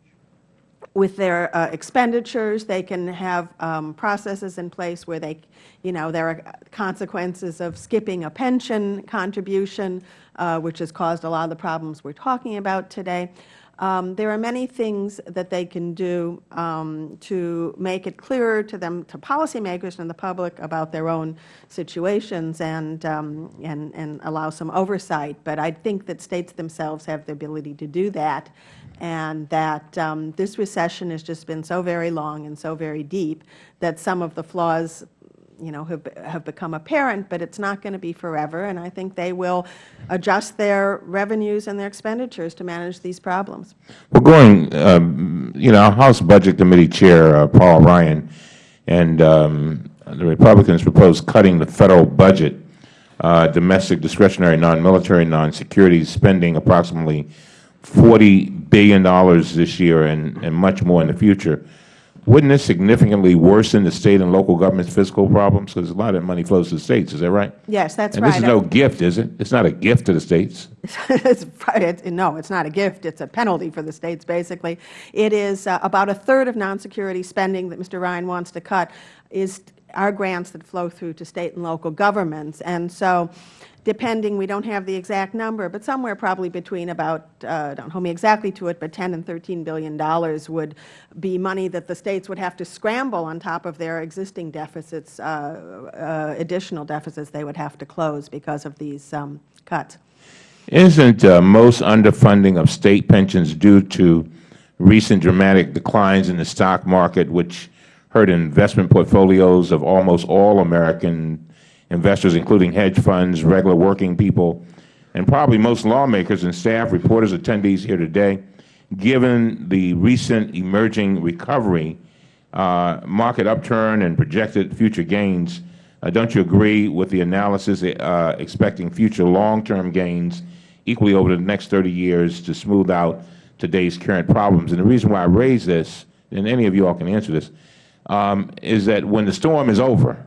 with their uh, expenditures. They can have um, processes in place where they, you know, there are consequences of skipping a pension contribution, uh, which has caused a lot of the problems we are talking about today. Um, there are many things that they can do um, to make it clearer to them, to policymakers and the public about their own situations and, um, and, and allow some oversight. But I think that states themselves have the ability to do that and that um, this recession has just been so very long and so very deep that some of the flaws you know, have, have become apparent, but it's not going to be forever. And I think they will adjust their revenues and their expenditures to manage these problems. Well, going, um, you know, our House Budget Committee Chair, uh, Paul Ryan, and um, the Republicans proposed cutting the Federal budget, uh, domestic discretionary, non-military, non-security spending approximately $40 billion this year and, and much more in the future. Wouldn't this significantly worsen the State and local government's fiscal problems? Because a lot of that money flows to the States, is that right? Yes, that's and right. this is no gift, is it? It's not a gift to the States. <laughs> it's, it's, no, it's not a gift. It's a penalty for the States, basically. It is uh, about a third of non-security spending that Mr. Ryan wants to cut is are grants that flow through to State and local governments. And so depending, we don't have the exact number, but somewhere probably between about, uh, don't hold me exactly to it, but 10 and 13 billion dollars would be money that the States would have to scramble on top of their existing deficits, uh, uh, additional deficits they would have to close because of these um, cuts. Isn't uh, most underfunding of State pensions due to recent dramatic declines in the stock market, which hurt investment portfolios of almost all American investors, including hedge funds, regular working people, and probably most lawmakers and staff, reporters, attendees here today, given the recent emerging recovery, uh, market upturn, and projected future gains, uh, don't you agree with the analysis uh, expecting future long-term gains equally over the next 30 years to smooth out today's current problems? And the reason why I raise this, and any of you all can answer this, um, is that when the storm is over,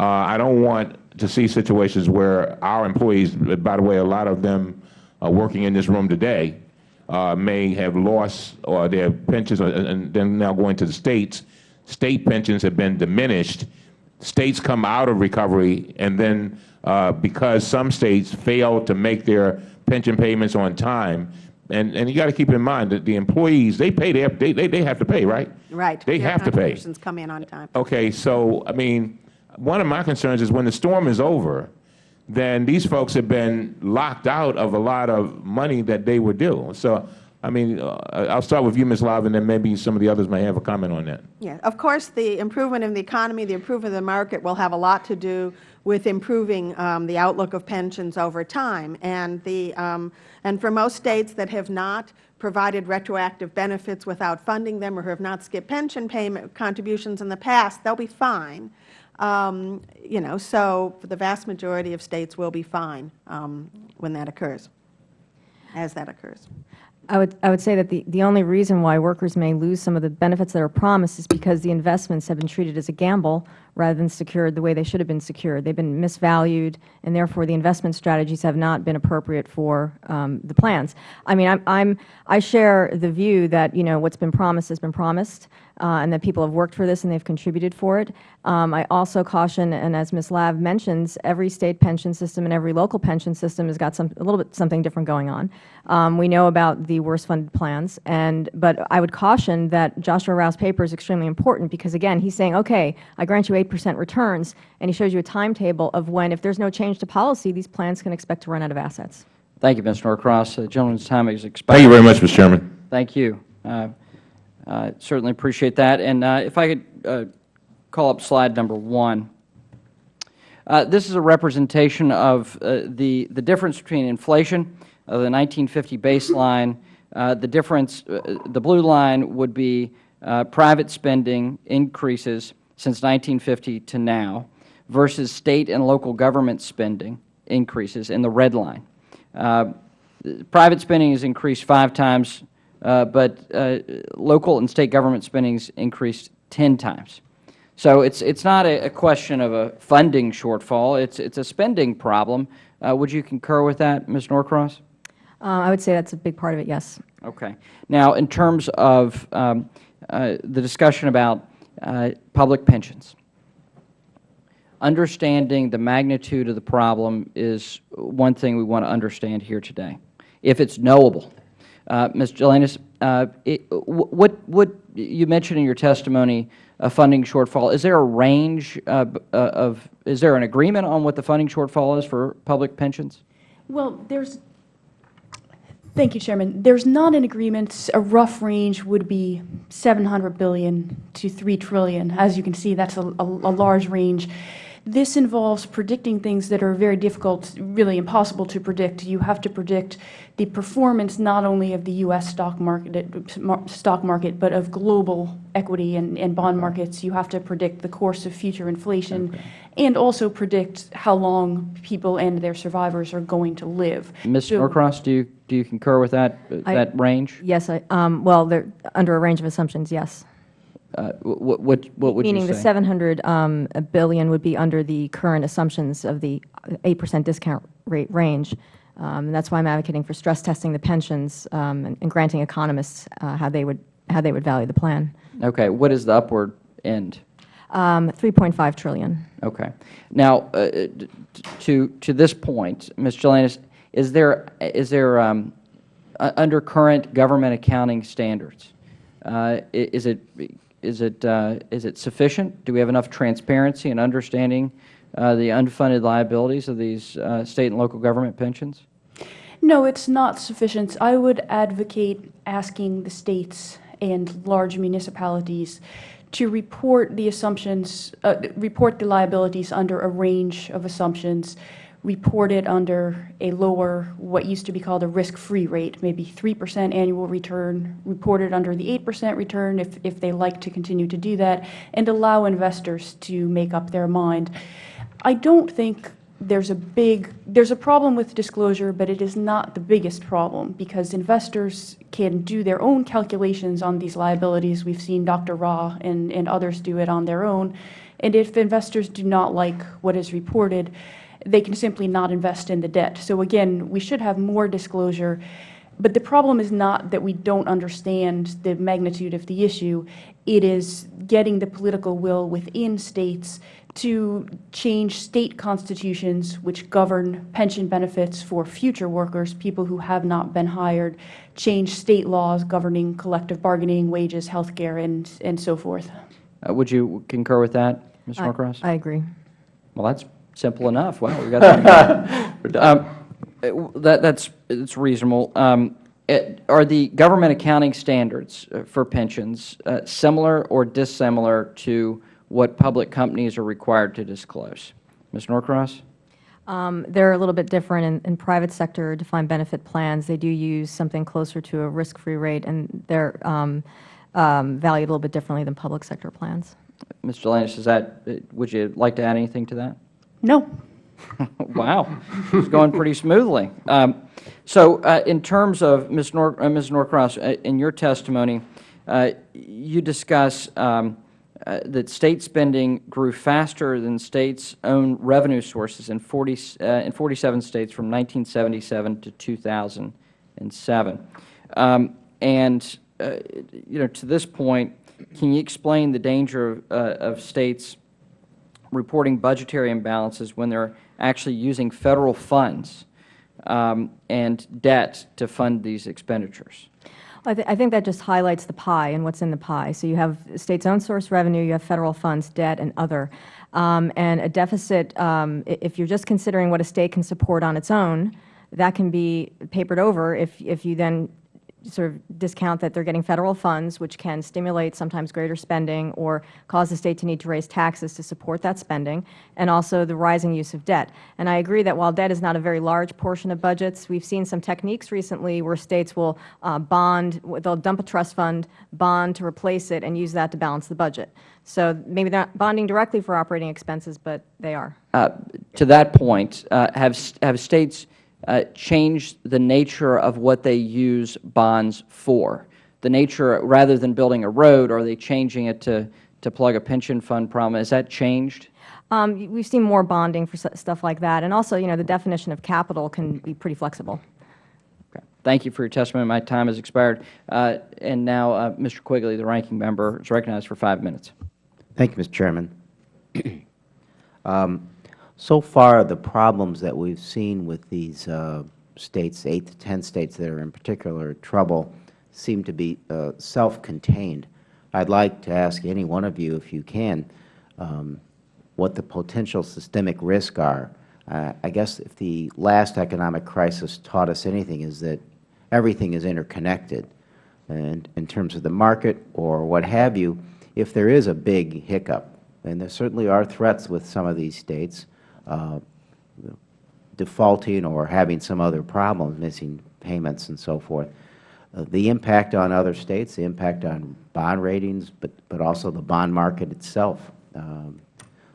uh, I don't want to see situations where our employees, by the way, a lot of them are working in this room today, uh, may have lost or their pensions, and then now going to the states. State pensions have been diminished. States come out of recovery, and then uh, because some states fail to make their pension payments on time, and, and you got to keep in mind that the employees, they pay, their, they, they, they have to pay, right? Right. They Their have to pay. contributions come in on time. Okay, so, I mean, one of my concerns is when the storm is over, then these folks have been locked out of a lot of money that they were due. So, I mean, uh, I'll start with you, Ms. Lav, and then maybe some of the others may have a comment on that. Yeah, of course, the improvement in the economy, the improvement of the market will have a lot to do with improving um, the outlook of pensions over time. And, the, um, and for most states that have not provided retroactive benefits without funding them or have not skipped pension payment contributions in the past, they'll be fine. Um, you know, so the vast majority of states will be fine um, when that occurs, as that occurs. I would, I would say that the, the only reason why workers may lose some of the benefits that are promised is because the investments have been treated as a gamble rather than secured the way they should have been secured. They've been misvalued, and therefore the investment strategies have not been appropriate for um, the plans. I mean, I'm, I'm, I share the view that, you know, what's been promised has been promised, uh, and that people have worked for this and they've contributed for it. Um, I also caution, and as Ms. Lav mentions, every State pension system and every local pension system has got some, a little bit something different going on. Um, we know about the worst funded plans, and, but I would caution that Joshua Rauh's paper is extremely important because, again, he's saying, okay, I grant you 8 percent returns, and he shows you a timetable of when, if there is no change to policy, these plans can expect to run out of assets. Thank you, Mr. Norcross. The gentleman's time is expired. Thank you very much, Mr. Chairman. Thank you. Uh, uh, certainly appreciate that. And uh, if I could uh, call up slide number one. Uh, this is a representation of uh, the, the difference between inflation of the 1950 baseline. Uh, the difference, uh, the blue line would be uh, private spending increases since 1950 to now versus state and local government spending increases in the red line. Uh, private spending has increased five times, uh, but uh, local and state government spending has increased 10 times. So it's, it's not a, a question of a funding shortfall. It's, it's a spending problem. Uh, would you concur with that, Ms. Norcross? Uh, I would say that's a big part of it, yes. Okay. Now, in terms of um, uh, the discussion about uh, public pensions, understanding the magnitude of the problem is one thing we want to understand here today. If it's knowable, uh, Ms. Gelinas, uh, it, what, what you mentioned in your testimony, a funding shortfall. Is there a range uh, uh, of? Is there an agreement on what the funding shortfall is for public pensions? Well, there's, thank you, Chairman. There's not an agreement. A rough range would be 700 billion to 3 trillion. As you can see, that's a, a, a large range. This involves predicting things that are very difficult, really impossible to predict. You have to predict the performance not only of the U.S. stock market, stock market but of global equity and, and bond markets. You have to predict the course of future inflation okay. and also predict how long people and their survivors are going to live. Ms. So, Norcross, do you, do you concur with that, I, that range? Yes. I, um, well, under a range of assumptions, yes. Uh, what, what, what would Meaning you say? the 700 um, billion would be under the current assumptions of the 8 percent discount rate range. Um, and that's why I'm advocating for stress testing the pensions um, and, and, granting economists uh, how they would how they would value the plan. Okay. What is the upward end? Um, 3.5 trillion. Okay. Now, uh, to to this point, Ms. Gelinas, is there is there um, under current government accounting standards, uh, is it is it, uh, is it sufficient? Do we have enough transparency and understanding uh, the unfunded liabilities of these uh, state and local government pensions? No, it's not sufficient. I would advocate asking the states and large municipalities to report the assumptions, uh, report the liabilities under a range of assumptions reported under a lower, what used to be called a risk-free rate, maybe 3 percent annual return, reported under the 8 percent return if, if they like to continue to do that, and allow investors to make up their mind. I don't think there's a big, there's a problem with disclosure, but it is not the biggest problem because investors can do their own calculations on these liabilities. We've seen Dr. Rauh and, and others do it on their own. And if investors do not like what is reported, they can simply not invest in the debt. So again, we should have more disclosure. But the problem is not that we don't understand the magnitude of the issue. It is getting the political will within states to change state constitutions which govern pension benefits for future workers, people who have not been hired, change state laws governing collective bargaining, wages, health care, and, and so forth. Uh, would you concur with that, Ms. Norcross? I agree. Well, that's Simple enough. Wow, we got that. <laughs> um, that that's it's reasonable. Um, it, are the government accounting standards uh, for pensions uh, similar or dissimilar to what public companies are required to disclose? Ms. Norcross? Um, they're a little bit different in, in, private sector defined benefit plans. They do use something closer to a risk-free rate, and they're um, um, valued a little bit differently than public sector plans. Ms. Gelinas, is that, uh, would you like to add anything to that? No. <laughs> wow, it's going pretty smoothly. Um, so, uh, in terms of Ms. Nor uh, Ms. Norcross, uh, in your testimony, uh, you discuss um, uh, that state spending grew faster than states' own revenue sources in 40 uh, in 47 states from 1977 to 2007. Um, and you know, to this point, can you explain the danger of, of states reporting budgetary imbalances when they are actually using Federal funds um, and debt to fund these expenditures? I, th I, think that just highlights the pie and what's in the pie. So you have states' own source revenue, you have Federal funds, debt, and other. Um, and a deficit, um, if you're just considering what a state can support on its own, that can be papered over if, if you then sort of discount that they are getting Federal funds, which can stimulate sometimes greater spending or cause the State to need to raise taxes to support that spending, and also the rising use of debt. And I agree that while debt is not a very large portion of budgets, we have seen some techniques recently where States will uh, bond, they will dump a trust fund, bond to replace it, and use that to balance the budget. So maybe they are not bonding directly for operating expenses, but they are. Uh, to that point, uh, have, have States uh, changed the nature of what they use bonds for? The nature, rather than building a road, are they changing it to, to plug a pension fund problem? Has that changed? Um, we've seen more bonding for stuff like that. And also, you know, the definition of capital can be pretty flexible. Okay. Thank you for your testimony. My time has expired. Uh, and now, uh, Mr. Quigley, the ranking member, is recognized for five minutes. Thank you, Mr. Chairman. <clears throat> um, so far, the problems that we've seen with these uh, states, 8 to 10 states that are in particular trouble, seem to be uh, self-contained. I'd like to ask any one of you, if you can, um, what the potential systemic risks are. Uh, I guess if the last economic crisis taught us anything is that everything is interconnected. And in terms of the market or what have you, if there is a big hiccup, and there certainly are threats with some of these states, uh, defaulting or having some other problem, missing payments and so forth, uh, the impact on other states, the impact on bond ratings, but, but also the bond market itself. Um,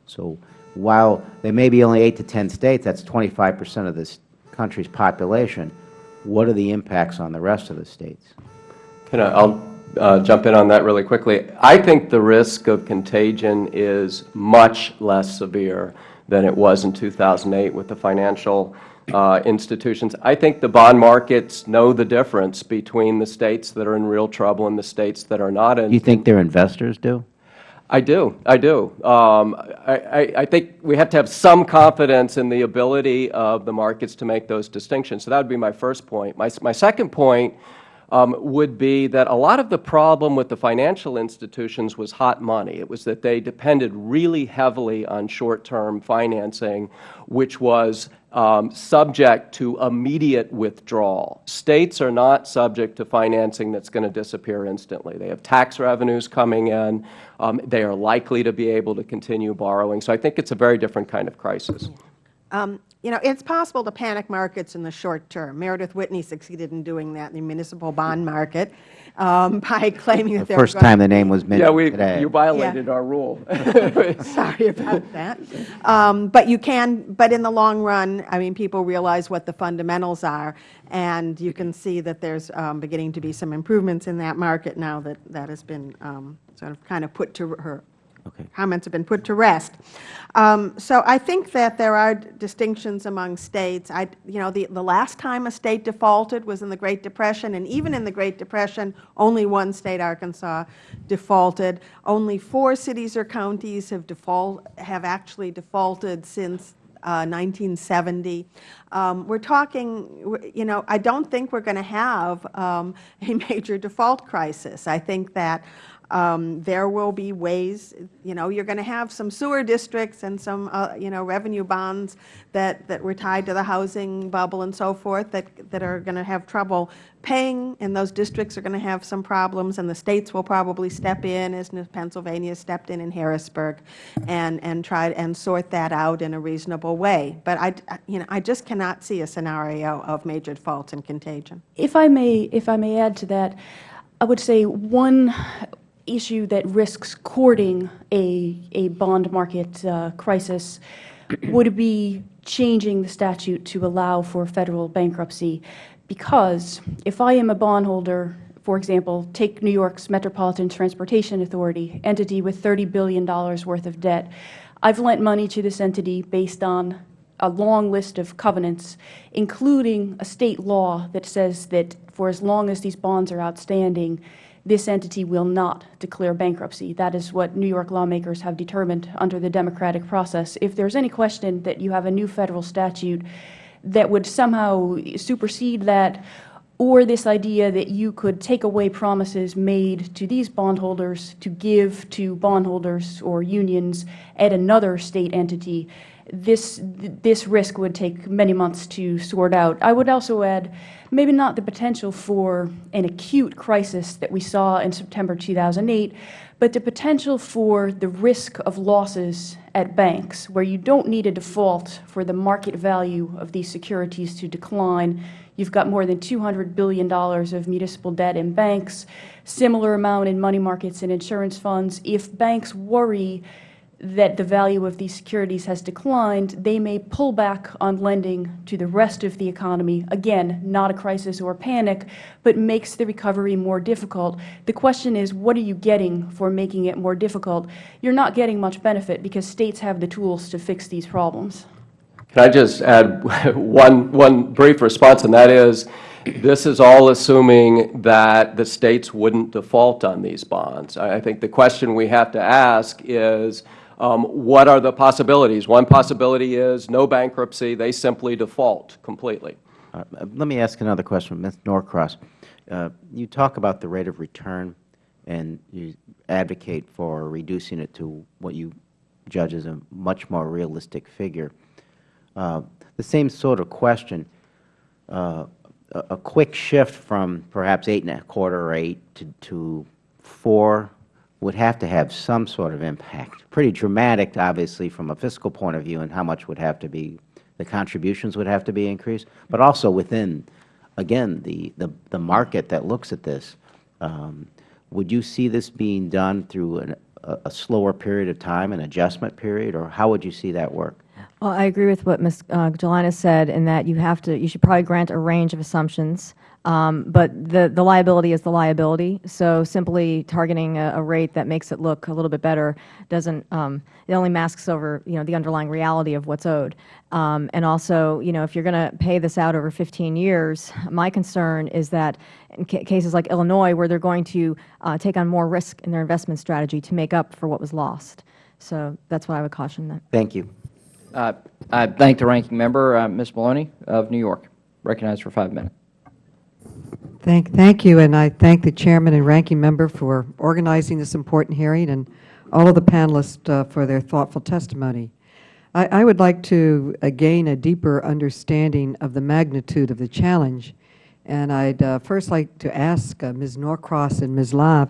so while there may be only 8 to 10 states, that is 25 percent of this country's population, what are the impacts on the rest of the states? Can I, I'll uh, jump in on that really quickly. I think the risk of contagion is much less severe than it was in 2008 with the financial uh, institutions. I think the bond markets know the difference between the states that are in real trouble and the states that are not. In, you think their investors do? I do. I do. Um, I, I, think we have to have some confidence in the ability of the markets to make those distinctions. So that would be my first point. My, my second point um, would be that a lot of the problem with the financial institutions was hot money. It was that they depended really heavily on short-term financing, which was um, subject to immediate withdrawal. States are not subject to financing that is going to disappear instantly. They have tax revenues coming in. Um, they are likely to be able to continue borrowing. So I think it is a very different kind of crisis. Um, you know, it's possible to panic markets in the short term. Meredith Whitney succeeded in doing that in the municipal bond market um, <laughs> by claiming that the first time the name was mentioned yeah, we, today. you violated yeah. our rule. <laughs> <laughs> Sorry about that. Um, but you can, but in the long run, I mean, people realize what the fundamentals are, and you can see that there's um, beginning to be some improvements in that market now that that has been um, sort of kind of put to her Okay. Comments have been put to rest. Um, so I think that there are distinctions among states. I, you know, the, the last time a state defaulted was in the Great Depression, and even in the Great Depression, only one state, Arkansas, defaulted. Only four cities or counties have, default, have actually defaulted since uh, 1970. Um, we're talking, you know, I don't think we're going to have um, <laughs> a major default crisis. I think that um, there will be ways, you know, you're going to have some sewer districts and some, uh, you know, revenue bonds that, that were tied to the housing bubble and so forth that, that are going to have trouble paying, and those districts are going to have some problems, and the states will probably step in, as Pennsylvania stepped in in Harrisburg, and, and try and sort that out in a reasonable way. But I, you know, I just cannot see a scenario of major defaults and contagion. If I may, if I may add to that, I would say one issue that risks courting a, a bond market uh, crisis <clears throat> would be changing the statute to allow for federal bankruptcy. Because if I am a bondholder, for example, take New York's Metropolitan Transportation Authority, entity with $30 billion worth of debt, I've lent money to this entity based on a long list of covenants, including a state law that says that for as long as these bonds are outstanding, this entity will not declare bankruptcy. That is what New York lawmakers have determined under the democratic process. If there is any question that you have a new Federal statute that would somehow supersede that, or this idea that you could take away promises made to these bondholders to give to bondholders or unions at another State entity, this, this risk would take many months to sort out. I would also add, maybe not the potential for an acute crisis that we saw in September 2008, but the potential for the risk of losses at banks, where you don't need a default for the market value of these securities to decline. You've got more than $200 billion of municipal debt in banks, similar amount in money markets and insurance funds. If banks worry that the value of these securities has declined, they may pull back on lending to the rest of the economy. Again, not a crisis or panic, but makes the recovery more difficult. The question is, what are you getting for making it more difficult? You're not getting much benefit because states have the tools to fix these problems. Can I just add <laughs> one, one brief response, and that is, this is all assuming that the states wouldn't default on these bonds. I think the question we have to ask is, um, what are the possibilities? One possibility is no bankruptcy. They simply default completely. Let me ask another question, Ms. Norcross. Uh, you talk about the rate of return, and you advocate for reducing it to what you judge as a much more realistic figure. Uh, the same sort of question, uh, a, a, quick shift from perhaps eight and a quarter or eight to, to four would have to have some sort of impact. Pretty dramatic, obviously, from a fiscal point of view and how much would have to be, the contributions would have to be increased, but also within, again, the, the, the market that looks at this. Um, would you see this being done through an, a, a slower period of time, an adjustment period, or how would you see that work? Well, I agree with what Ms. Uh, Gelinas said in that you have to, you should probably grant a range of assumptions. Um, but the, the liability is the liability. So simply targeting a, a, rate that makes it look a little bit better doesn't, um, it only masks over, you know, the underlying reality of what's owed. Um, and also, you know, if you're going to pay this out over 15 years, my concern is that in ca cases like Illinois, where they're going to uh, take on more risk in their investment strategy to make up for what was lost. So that's what I would caution that. Thank you. Uh, I thank the ranking member, uh, Ms. Maloney of New York. Recognized for five minutes. Thank, thank you, and I thank the Chairman and Ranking Member for organizing this important hearing and all of the panelists uh, for their thoughtful testimony. I, I, would like to uh, gain a deeper understanding of the magnitude of the challenge, and I'd uh, first like to ask uh, Ms. Norcross and Ms. Lav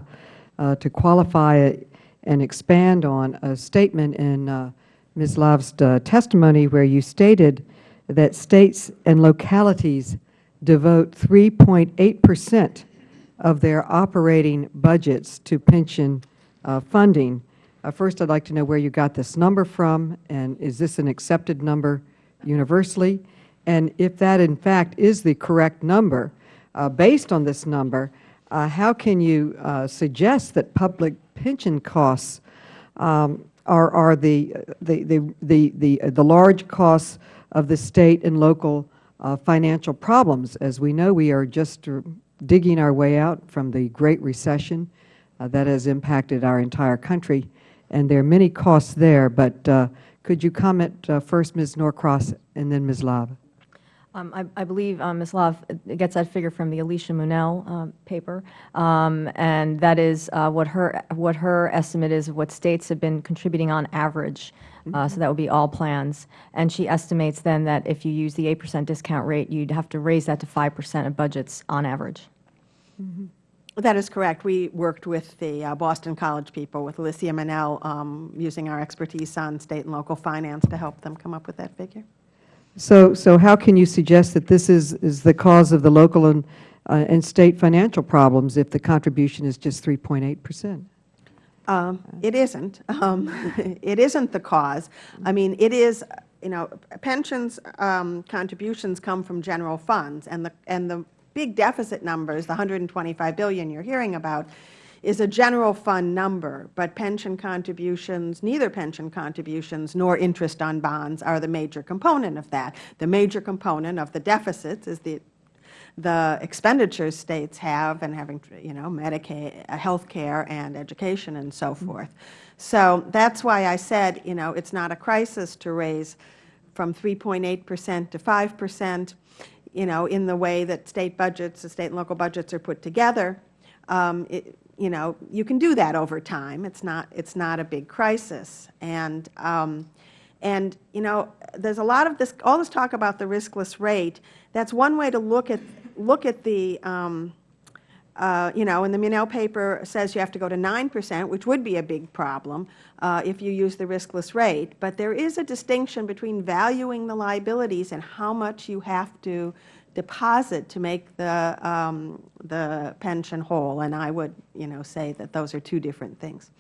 uh, to qualify and expand on a statement in uh, Ms. Lav's testimony where you stated that states and localities devote 3.8 percent of their operating budgets to pension uh, funding. Uh, first, I would like to know where you got this number from, and is this an accepted number universally? And if that, in fact, is the correct number, uh, based on this number, uh, how can you uh, suggest that public pension costs um, are, are the, the, the, the, the, the large costs of the State and local uh, financial problems. As we know, we are just digging our way out from the Great Recession uh, that has impacted our entire country, and there are many costs there. But uh, could you comment uh, first, Ms. Norcross, and then Ms. Lav? Um, I, I, believe um, Ms. Lav gets that figure from the Alicia Munnell uh, paper, um, and that is uh, what her what her estimate is of what states have been contributing on average uh, so that would be all plans. And she estimates then that if you use the 8 percent discount rate, you'd have to raise that to 5 percent of budgets on average. Mm -hmm. That is correct. We worked with the uh, Boston College people, with Alicia Munnell, um, using our expertise on state and local finance to help them come up with that figure. So, so how can you suggest that this is, is the cause of the local and, uh, and state financial problems if the contribution is just 3.8 percent? Um, it isn't. Um, <laughs> it isn't the cause. I mean, it is, you know, pensions um, contributions come from general funds, and the, and the big deficit numbers, the 125 billion you're hearing about, is a general fund number, but pension contributions, neither pension contributions nor interest on bonds are the major component of that. The major component of the deficits is the the expenditures states have and having, you know, Medicaid, uh, health care and education and so mm-hmm. forth. So that's why I said, you know, it's not a crisis to raise from 3.8 percent to 5 percent, you know, in the way that state budgets, the state and local budgets are put together. Um, it, you know, you can do that over time. It's not, it's not a big crisis. And, um, And, you know, there's a lot of this, all this talk about the riskless rate, that's one way to look at, look at the, um, uh, you know, and the Munnell paper says you have to go to 9 percent, which would be a big problem uh, if you use the riskless rate. But there is a distinction between valuing the liabilities and how much you have to deposit to make the, um, the pension whole. And I would, you know, say that those are two different things.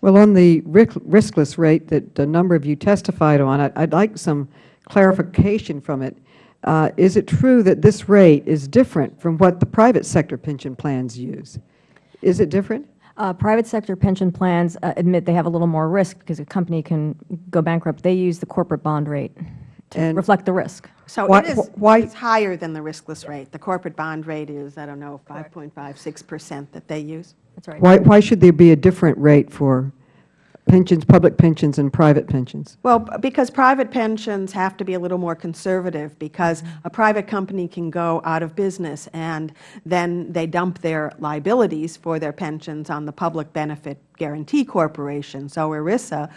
Well, on the riskless rate that a number of you testified on, I'd like some clarification from it. Uh, Is it true that this rate is different from what the private sector pension plans use? Is it different? Uh, Private sector pension plans uh, admit they have a little more risk because a company can go bankrupt. They use the corporate bond rate to And- reflect the risk. So Why- it is, why- it's higher than the riskless rate. The corporate bond rate is, I don't know, 5.56 percent that they use. That's right. Why why should there be a different rate for pensions, public pensions and private pensions? Well, because private pensions have to be a little more conservative, because mm-hmm. a private company can go out of business, and then they dump their liabilities for their pensions on the Public Benefit Guarantee Corporation. So ERISA,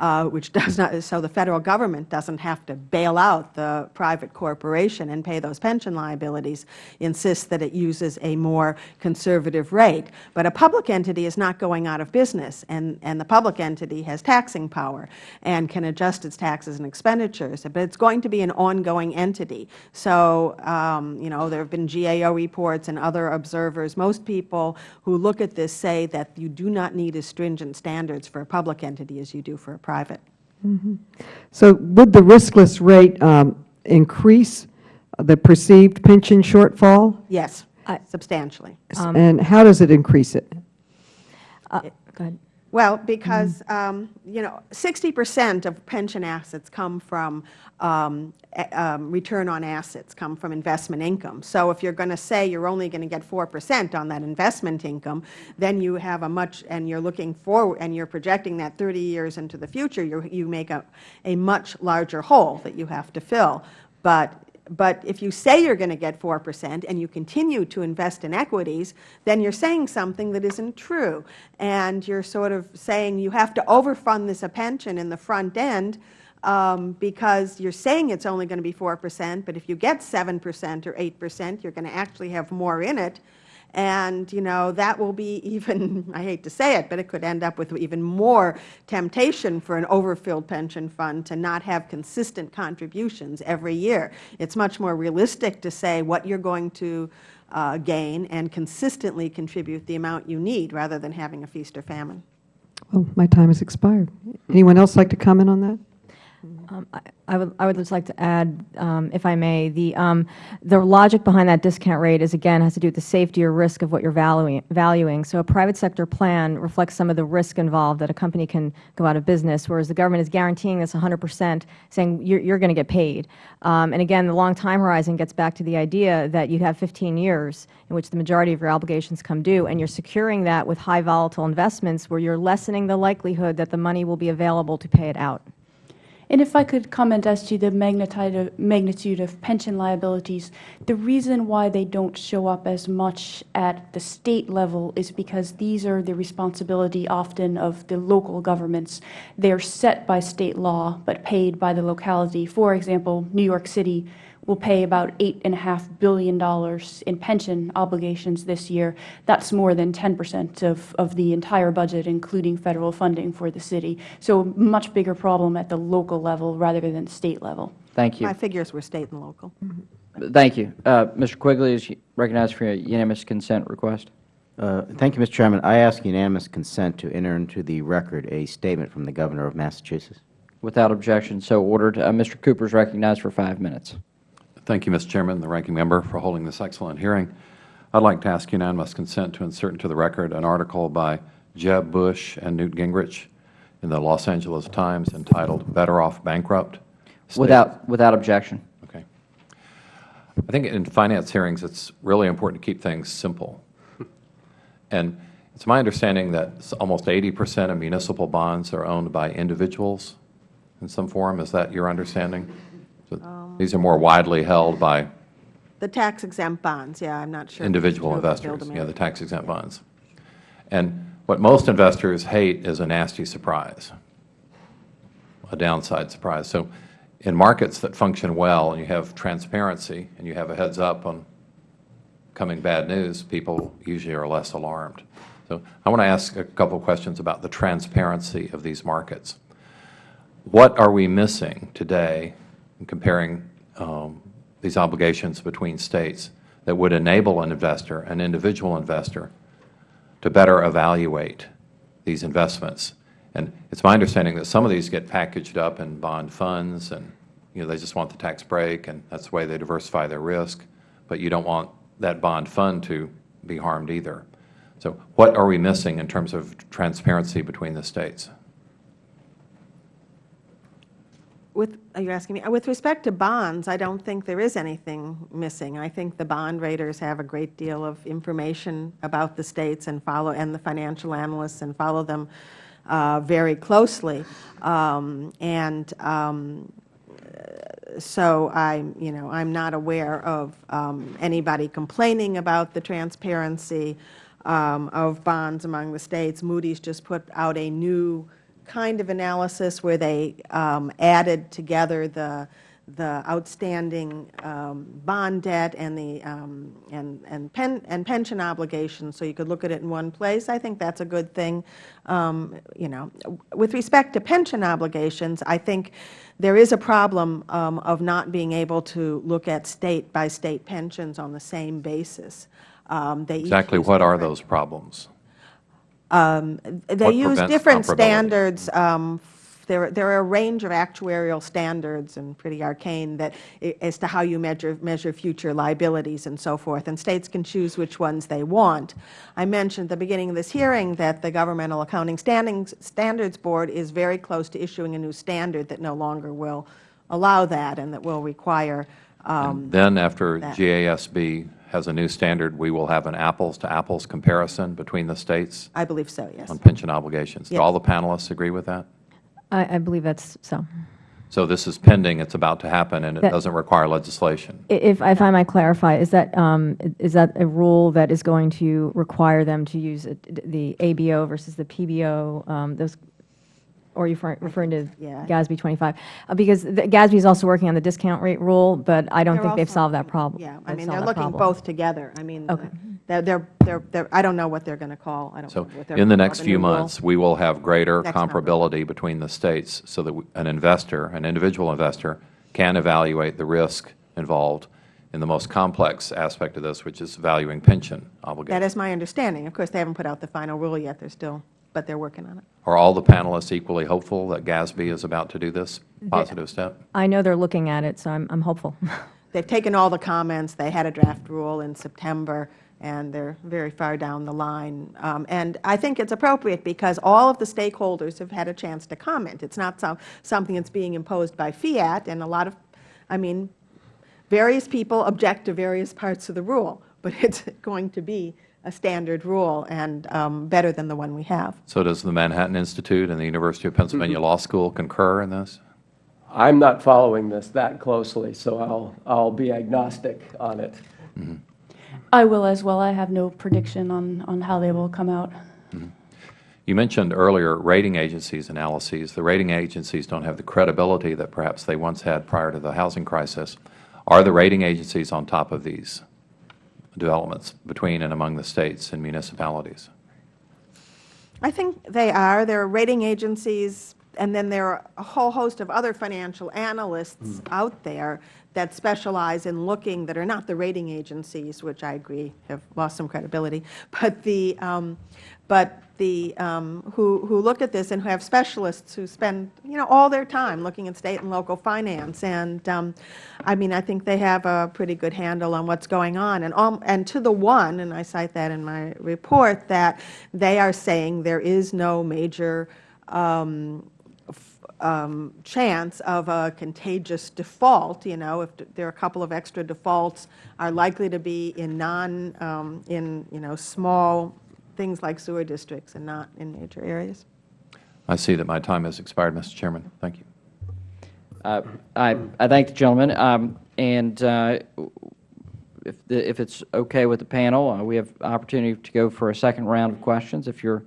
uh, which <laughs> does not, so the Federal Government doesn't have to bail out the private corporation and pay those pension liabilities, insists that it uses a more conservative rate. But a public entity is not going out of business, and, and the public entity has taxing power and can adjust its taxes and expenditures, but it's going to be an ongoing entity. So, um, you know, there have been GAO reports and other observers. Most people who look at this say that you do not need as stringent standards for a public entity as you do for a private. So would the riskless rate um, increase the perceived pension shortfall? Yes, I- substantially. And how does it increase it? Uh, Go ahead. Well, because, um, you know, 60 percent of pension assets come from, um, um, return on assets, come from investment income. So if you're going to say you're only going to get 4 percent on that investment income, then you have a much, and you're looking forward, and you're projecting that 30 years into the future, you you make a, a much larger hole that you have to fill. But but if you say you're going to get 4 percent and you continue to invest in equities, then you're saying something that isn't true. And you're sort of saying you have to overfund this a pension in the front end um, because you're saying it's only going to be 4 percent, but if you get 7 percent or 8 percent, you're going to actually have more in it. And, you know, that will be even, <laughs> I hate to say it, but it could end up with even more temptation for an overfilled pension fund to not have consistent contributions every year. It's much more realistic to say what you're going to uh, gain and consistently contribute the amount you need rather than having a feast or famine. Well, my time has expired. Anyone else like to comment on that? Um, I- I would, I would just like to add, um, if I may, the, um, the logic behind that discount rate is, again, has to do with the safety or risk of what you're valuing. valuing. So a private sector plan reflects some of the risk involved that a company can go out of business, whereas the government is guaranteeing this 100 percent, saying you're, you're going to get paid. Um, and again, the long time horizon gets back to the idea that you have 15 years in which the majority of your obligations come due, and you're securing that with high volatile investments where you're lessening the likelihood that the money will be available to pay it out. And if I could comment as to the magnitude of, pension liabilities, the reason why they don't show up as much at the state level is because these are the responsibility often of the local governments. They are set by state law but paid by the locality. For example, New York City will pay about $8.5 billion in pension obligations this year. That's more than 10 percent of, of the entire budget, including federal funding for the city. So a much bigger problem at the local level rather than state level. Thank you. My figures were state and local. Thank you. Uh, Mr. Quigley is recognized for a unanimous consent request. Uh, Thank you, Mr. Chairman. I ask unanimous consent to enter into the record a statement from the Governor of Massachusetts. Without objection, so ordered. Uh, Mr. Cooper is recognized for five minutes. Thank you, Mr. Chairman, and the Ranking Member, for holding this excellent hearing. I'd like to ask unanimous consent to insert into the record an article by Jeb Bush and Newt Gingrich in the Los Angeles Times entitled "Better Off Bankrupt." State- Without, without objection. Okay. I think in finance hearings, it's really important to keep things simple. And it's my understanding that almost 80 percent of municipal bonds are owned by individuals in some form. Is that your understanding? So These are more widely held by The tax exempt bonds, yeah, I'm not sure. individual investors, yeah, the tax exempt bonds. And what most investors hate is a nasty surprise. a downside surprise. So in markets that function well and you have transparency and you have a heads up on coming bad news, people usually are less alarmed. So I want to ask a couple of questions about the transparency of these markets. What are we missing today in comparing um, these obligations between states that would enable an investor, an individual investor, to better evaluate these investments? And it's my understanding that some of these get packaged up in bond funds and, you know, they just want the tax break and that's the way they diversify their risk, but you don't want that bond fund to be harmed either. So what are we missing in terms of transparency between the states? With, are you asking me? Uh, With respect to bonds, I don't think there is anything missing. I think the bond raters have a great deal of information about the states and follow, and the financial analysts and follow them uh, very closely. Um, and um, so I, you know, I'm not aware of um, anybody complaining about the transparency um, of bonds among the states. Moody's just put out a new kind of analysis where they um, added together the the outstanding um, bond debt and the um, and and, pen, and pension obligations, so you could look at it in one place. I think that's a good thing. Um, you know, with respect to pension obligations, I think there is a problem um, of not being able to look at state by state pensions on the same basis. Um, they Exactly what are those problems? Um, They What use different standards. um, There there are a range of actuarial standards and pretty arcane that, as to how you measure, measure future liabilities and so forth, and states can choose which ones they want. I mentioned at the beginning of this hearing that the Governmental Accounting Standings- Standards Board is very close to issuing a new standard that no longer will allow that and that will require um, Then after that. GASB has a new standard, we will have an apples-to-apples comparison between the states I believe so, yes. on pension obligations. Do all the panelists agree with that? I, I believe that's so. So this is pending, it's about to happen, and it That- doesn't require legislation. If, if I might clarify, is that, um, is that a rule that is going to require them to use it- the ABO versus the PBO, um, those, or are you referring- referring to Yeah. GASB 25? Uh, Because the- GASB is also working on the discount rate rule, but I don't They're think they've solved that problem. Yeah, I mean, they're looking problem. both together. I mean, Okay. they're, they're, they're, they're- I don't know what they're going to call, I don't know So what they're. in the next few new rule. months, we will have greater Next number. comparability between the states so that we- an investor, an individual investor, can evaluate the risk involved in the most complex aspect of this, which is valuing pension obligations. That is my understanding. Of course, they haven't put out the final rule yet, they're still, but they're working on it. Are all the panelists equally hopeful that GASB is about to do this positive step? I know they're looking at it, so I'm, I'm hopeful. <laughs> They've taken all the comments, they had a draft rule in September, and they're very far down the line. Um, And I think it's appropriate because all of the stakeholders have had a chance to comment. It's not some, something that's being imposed by fiat, and a lot of, I mean, various people object to various parts of the rule, but <laughs> it's going to be a standard rule and um, better than the one we have. So does the Manhattan Institute and the University of Pennsylvania mm-hmm. Law School concur in this? I'm not following this that closely, so I'll, I'll be agnostic on it. Mm-hmm. I will as well. I have no prediction on, on how they will come out. Mm-hmm. You mentioned earlier rating agencies' analyses. The rating agencies don't have the credibility that perhaps they once had prior to the housing crisis. Are the rating agencies on top of these developments between and among the states and municipalities? I think they are. There are rating agencies, and then there are a whole host of other financial analysts out there that specialize in looking, that are not the rating agencies, which I agree have lost some credibility, but the, um, but the, um, who, who look at this and who have specialists who spend, you know, all their time looking at state and local finance. And, um, I mean, I think they have a pretty good handle on what's going on. And, um, and to the one, and I cite that in my report, that they are saying there is no major um, um, chance of a contagious default, you know, if there are a couple of extra defaults are likely to be in non, um, in, you know, small things like sewer districts and not in major areas. I see that my time has expired, Mr. Chairman. Thank you. Uh, I, I thank the gentleman, um, and uh, if, the, if it's okay with the panel, uh, we have opportunity to go for a second round of questions if you're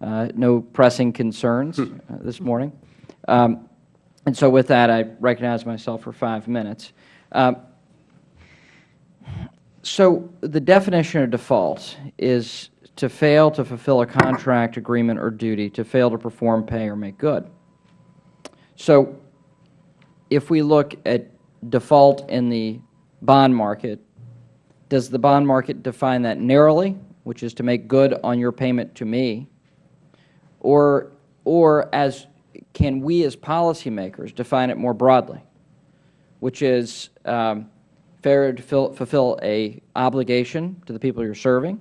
uh, no pressing concerns uh, this morning. Um, And so with that, I recognize myself for five minutes. Um, so the definition of default is to fail to fulfill a contract, agreement, or duty, to fail to perform, pay, or make good. So if we look at default in the bond market, does the bond market define that narrowly, which is to make good on your payment to me, or, or as can we as policymakers define it more broadly, which is um, failure to fulfill a obligation to the people you're serving,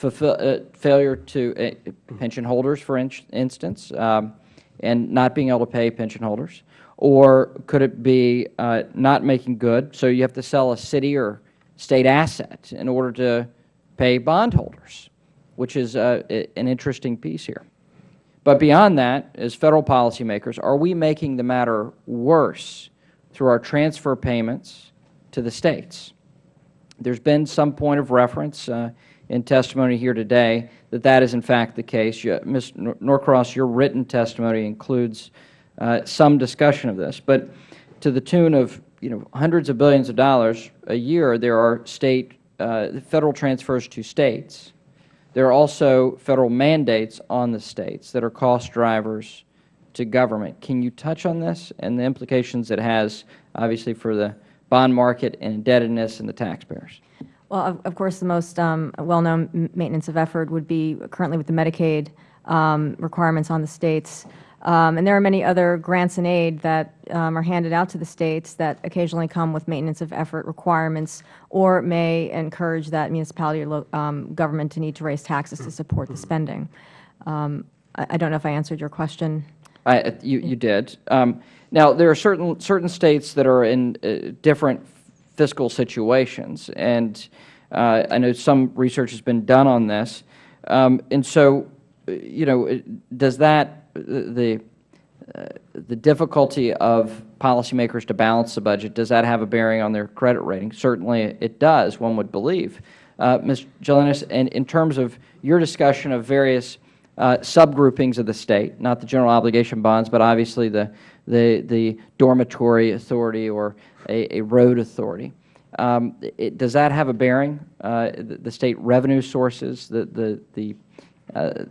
fulfill, uh, failure to uh, pension holders, for in instance, um, and not being able to pay pension holders, or could it be uh, not making good, so you have to sell a city or state asset in order to pay bondholders, which is uh, an interesting piece here. But beyond that, as Federal policymakers, are we making the matter worse through our transfer payments to the States? There has been some point of reference uh, in testimony here today that that is in fact the case. Ms. Norcross, your written testimony includes uh, some discussion of this. But to the tune of you know, hundreds of billions of dollars a year, there are state, uh, Federal transfers to States there are also Federal mandates on the States that are cost drivers to government. Can you touch on this and the implications it has, obviously, for the bond market and indebtedness and the taxpayers? Well, of, of course, the most um, well-known maintenance of effort would be currently with the Medicaid um, requirements on the States. Um, and there are many other grants and aid that um, are handed out to the states that occasionally come with maintenance of effort requirements or may encourage that municipality or um, government to need to raise taxes to support the spending. Um, I, I, don't know if I answered your question. I, you, you did. Um, now, there are certain, certain states that are in uh, different fiscal situations, and uh, I know some research has been done on this. Um, and so, you know, does that the, uh, the difficulty of policymakers to balance the budget, does that have a bearing on their credit rating? Certainly it does, one would believe. Uh, Ms. Gelinas, and in terms of your discussion of various uh, subgroupings of the State, not the general obligation bonds, but obviously the, the, the dormitory authority or a, a road authority, um, it, does that have a bearing, uh, the, the, State revenue sources, the, the, the uh,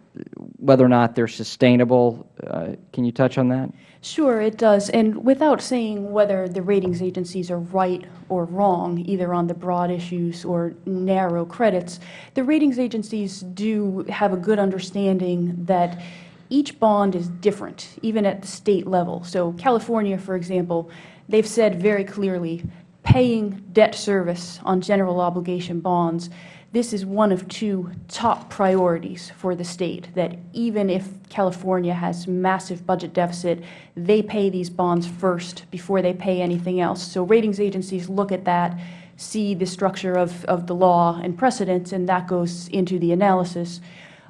whether or not they are sustainable. Uh, can you touch on that? Sure, it does. And without saying whether the ratings agencies are right or wrong, either on the broad issues or narrow credits, the ratings agencies do have a good understanding that each bond is different, even at the state level. So California, for example, they've said very clearly paying debt service on general obligation bonds this is one of two top priorities for the state, that even if California has massive budget deficit, they pay these bonds first before they pay anything else. So ratings agencies look at that, see the structure of, of the law and precedents, and that goes into the analysis.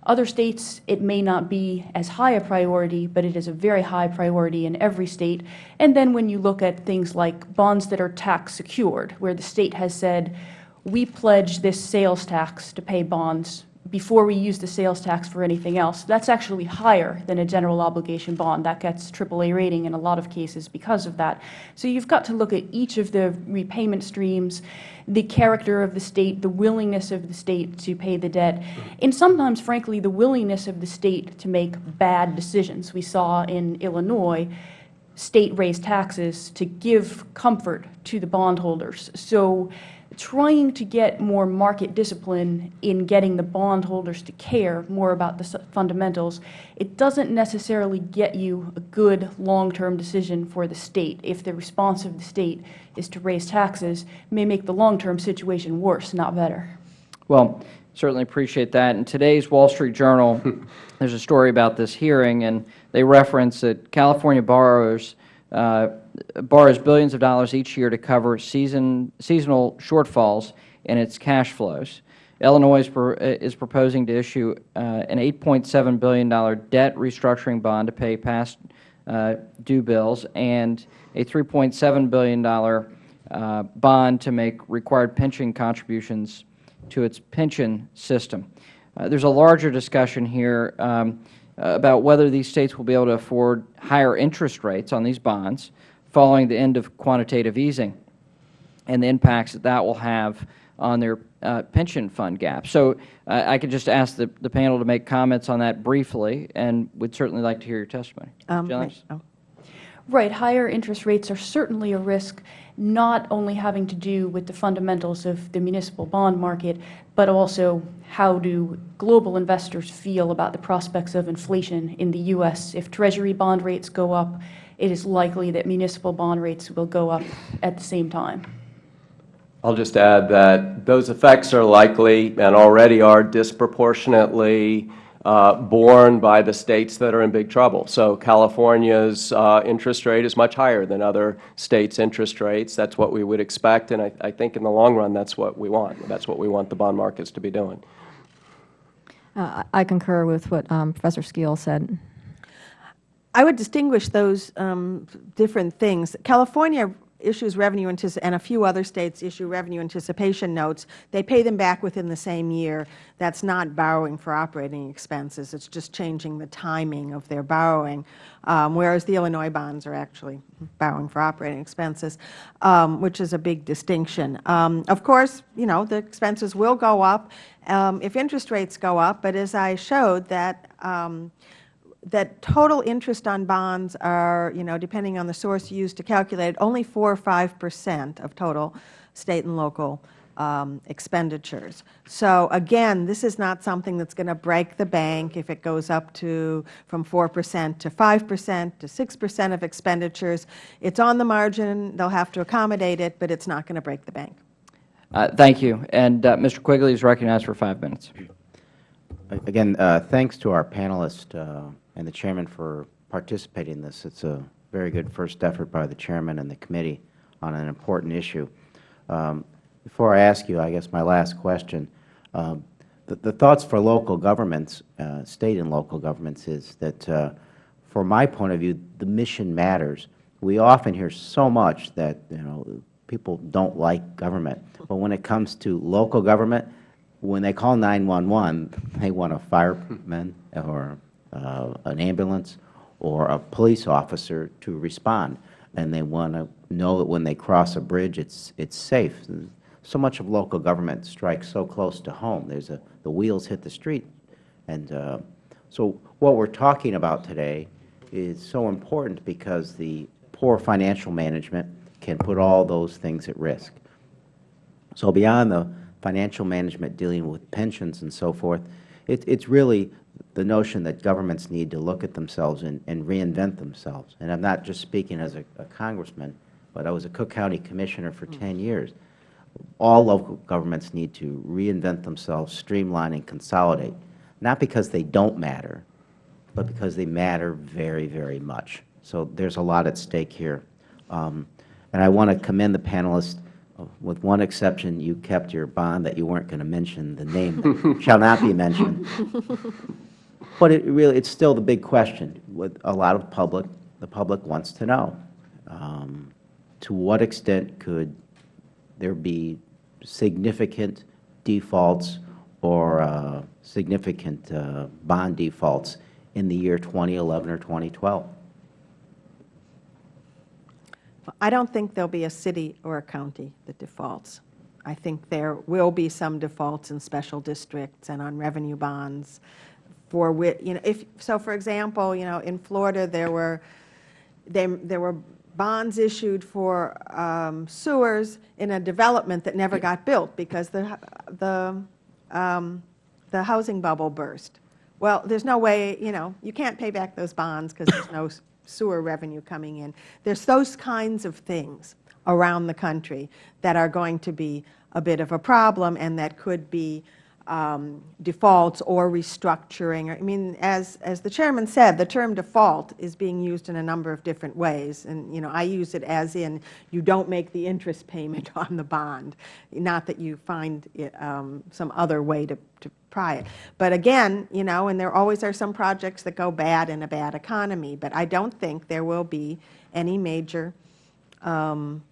Other states, it may not be as high a priority, but it is a very high priority in every state. And then when you look at things like bonds that are tax secured, where the state has said, we pledge this sales tax to pay bonds before we use the sales tax for anything else. That's actually higher than a general obligation bond. That gets AAA rating in a lot of cases because of that. So you've got to look at each of the repayment streams, the character of the state, the willingness of the state to pay the debt, and sometimes, frankly, the willingness of the state to make bad decisions. We saw in Illinois state raised taxes to give comfort to the bondholders. So trying to get more market discipline in getting the bondholders to care more about the fundamentals, it doesn't necessarily get you a good long-term decision for the State. If the response of the State is to raise taxes, may make the long-term situation worse, not better. Well, certainly appreciate that. In today's Wall Street Journal, <laughs> there's a story about this hearing, and they reference that California borrowers uh, borrows billions of dollars each year to cover season, seasonal shortfalls in its cash flows. Illinois is, pro, is proposing to issue uh, an $8.7 billion debt restructuring bond to pay past uh, due bills and a $3.7 billion uh, bond to make required pension contributions to its pension system. Uh, there is a larger discussion here. Um, about whether these states will be able to afford higher interest rates on these bonds following the end of quantitative easing and the impacts that that will have on their uh, pension fund gap. So uh, I could just ask the, the panel to make comments on that briefly, and would certainly like to hear your testimony. Um, oh. Right. Higher interest rates are certainly a risk, not only having to do with the fundamentals of the municipal bond market, but also how do global investors feel about the prospects of inflation in the U.S. If Treasury bond rates go up, it is likely that municipal bond rates will go up at the same time. I'll just add that those effects are likely and already are disproportionately uh, borne by the states that are in big trouble. So California's uh, interest rate is much higher than other states' interest rates. That's what we would expect, and I, I think in the long run that's what we want. That's what we want the bond markets to be doing. Uh, I concur with what um, Professor Skeel said. I would distinguish those um, different things. California issues revenue and a few other states issue revenue anticipation notes. They pay them back within the same year. That's not borrowing for operating expenses. It's just changing the timing of their borrowing, um, whereas the Illinois bonds are actually borrowing for operating expenses, um, which is a big distinction. Um, of course, you know, the expenses will go up um, if interest rates go up, but as I showed that um, that total interest on bonds are, you know, depending on the source used to calculate it, only 4 or 5 percent of total State and local um, expenditures. So again, this is not something that's going to break the bank if it goes up to from 4 percent to 5 percent to 6 percent of expenditures. It's on the margin. They'll have to accommodate it, but it's not going to break the bank. Uh, thank you. And uh, Mr. Quigley is recognized for five minutes. Again, uh, thanks to our panelists uh, and the Chairman for participating in this. It's a very good first effort by the Chairman and the committee on an important issue. Um, before I ask you, I guess my last question, um, the, the, thoughts for local governments, uh, State and local governments, is that uh, from my point of view, the mission matters. We often hear so much that, you know, people don't like government. But when it comes to local government, when they call 911, they want a fireman or uh, an ambulance or a police officer to respond, and they want to know that when they cross a bridge, it's it's safe. So much of local government strikes so close to home. There's a the wheels hit the street, and uh, so what we're talking about today is so important because the poor financial management can put all those things at risk. So beyond the financial management dealing with pensions and so forth, it, it's really the notion that governments need to look at themselves and, and reinvent themselves. And I'm not just speaking as a, a congressman, but I was a Cook County Commissioner for 10 years. All local governments need to reinvent themselves, streamline and consolidate, not because they don't matter, but because they matter very, very much. So there's a lot at stake here. Um, and I want to commend the panelists. With one exception, you kept your bond that you weren't going to mention the name, <laughs> shall not be mentioned. But it really, it's still the big question. With a lot of public, the public wants to know, um, to what extent could there be significant defaults or uh, significant uh, bond defaults in the year 2011 or 2012? I don't think there will be a city or a county that defaults. I think there will be some defaults in special districts and on revenue bonds for which, you know, if, so for example, you know, in Florida there were, they, there were bonds issued for um, sewers in a development that never got built because the, the, um, the housing bubble burst. Well, there's no way, you know, you can't pay back those bonds because there's no sewer revenue coming in. There's those kinds of things around the country that are going to be a bit of a problem and that could be um, defaults or restructuring. I mean, as, as the Chairman said, the term default is being used in a number of different ways. And, you know, I use it as in you don't make the interest payment <laughs> on the bond, not that you find it, um, some other way to, to pry it. But again, you know, and there always are some projects that go bad in a bad economy, but I don't think there will be any major um,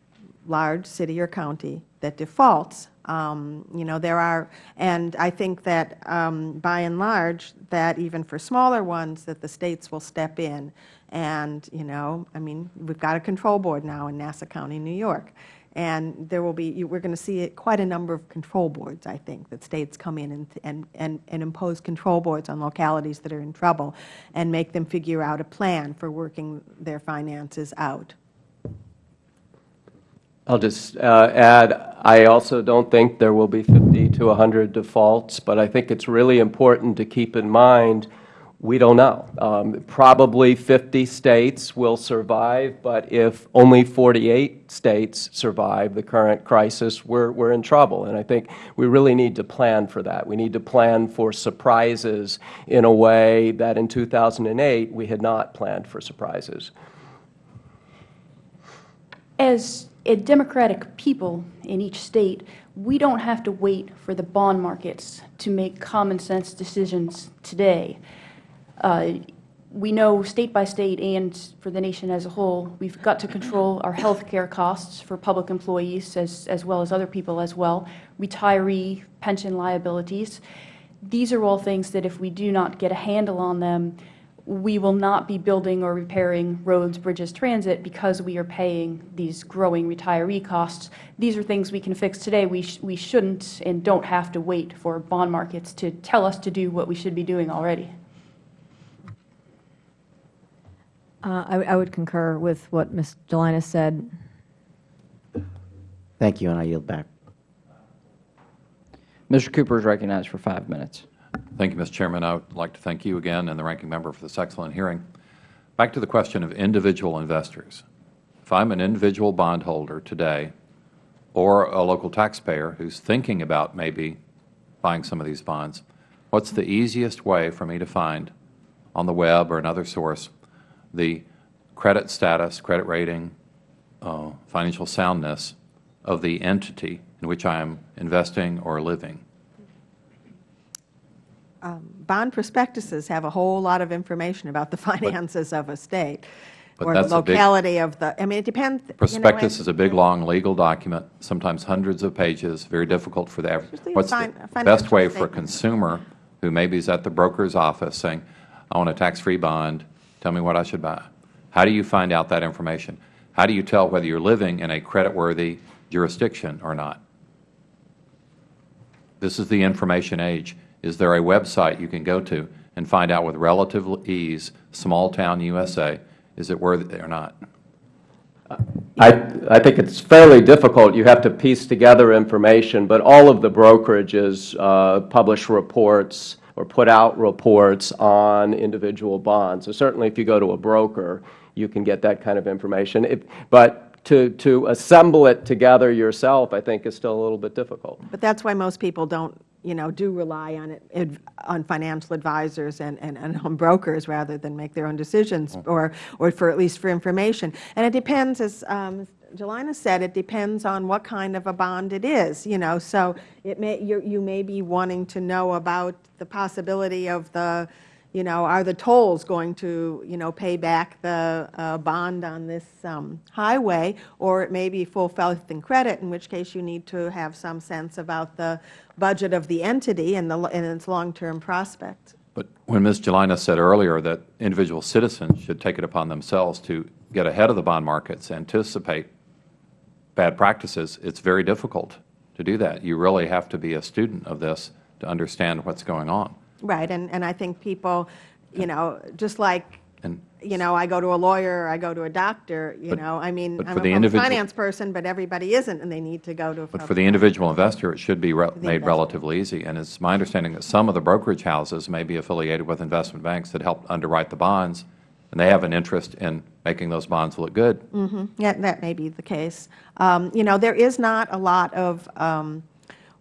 large city or county that defaults. Um, You know, there are, and I think that um, by and large, that even for smaller ones, that the states will step in. And, you know, I mean, we've got a control board now in Nassau County, New York. And there will be, we're going to see quite a number of control boards, I think, that states come in and, and, and and impose control boards on localities that are in trouble and make them figure out a plan for working their finances out. I'll just uh, add, I also don't think there will be 50 to 100 defaults, but I think it's really important to keep in mind, we don't know. Um, Probably 50 states will survive, but if only 48 states survive the current crisis, we're, we're in trouble. And I think we really need to plan for that. We need to plan for surprises in a way that in 2008, we had not planned for surprises. As a democratic people in each state, we don't have to wait for the bond markets to make common sense decisions today. Uh, we know state by state and for the nation as a whole, we've got to control our health care costs for public employees as, as well as other people as well, retiree pension liabilities. These are all things that if we do not get a handle on them, we will not be building or repairing roads, bridges, transit because we are paying these growing retiree costs. These are things we can fix today. We, sh we shouldn't and don't have to wait for bond markets to tell us to do what we should be doing already. Uh, I, I would concur with what Ms. Gelinas said. Thank you, and I yield back. Mr. Cooper is recognized for five minutes. Thank you, Mr. Chairman. I would like to thank you again and the Ranking Member for this excellent hearing. Back to the question of individual investors. If I'm an individual bondholder today or a local taxpayer who's thinking about maybe buying some of these bonds, what's the easiest way for me to find on the web or another source the credit status, credit rating, uh, financial soundness of the entity in which I am investing or living? Um, Bond prospectuses have a whole lot of information about the <laughs> finances of a state or the a big- locality of the, I mean, it depends. you know, Prospectus and- is a big, long legal document, sometimes hundreds of pages, very difficult for the average. What's the best way for a consumer who maybe is at the broker's office saying, I want a tax-free bond, tell me what I should buy? How do you find out that information? How do you tell whether you're living in a creditworthy jurisdiction or not? This is the information age. Is there a website you can go to and find out with relative ease, small-town USA, is it worth it or not? I, I think it's fairly difficult. You have to piece together information, but all of the brokerages uh, publish reports or put out reports on individual bonds. So certainly if you go to a broker, you can get that kind of information. If, but to, to assemble it together yourself, I think, is still a little bit difficult. But that's why most people don't, you know, do rely on it, on financial advisors and, and, and on brokers rather than make their own decisions or, or for, at least for information. And it depends, as um, Gelinas said, it depends on what kind of a bond it is, you know. So it may, you you may be wanting to know about the possibility of the, you know, are the tolls going to, you know, pay back the uh, bond on this um, highway? Or it may be full faith and credit, in which case you need to have some sense about the budget of the entity and, the, and its long-term prospect. But when Ms. Gelinas said earlier that individual citizens should take it upon themselves to get ahead of the bond markets, anticipate bad practices, it's very difficult to do that. You really have to be a student of this to understand what's going on. Right, and, and I think people, you know, just like, And you know, I go to a lawyer, I go to a doctor, you But- know, I mean, I'm a finance person, but everybody isn't, and they need to go to a But for the individual investor, it should be re- made relatively easy. And it's my understanding that some of the brokerage houses may be affiliated with investment banks that help underwrite the bonds, and they have an interest in making those bonds look good. Mhm. Yeah, that may be the case. Um, You know, there is not a lot of um,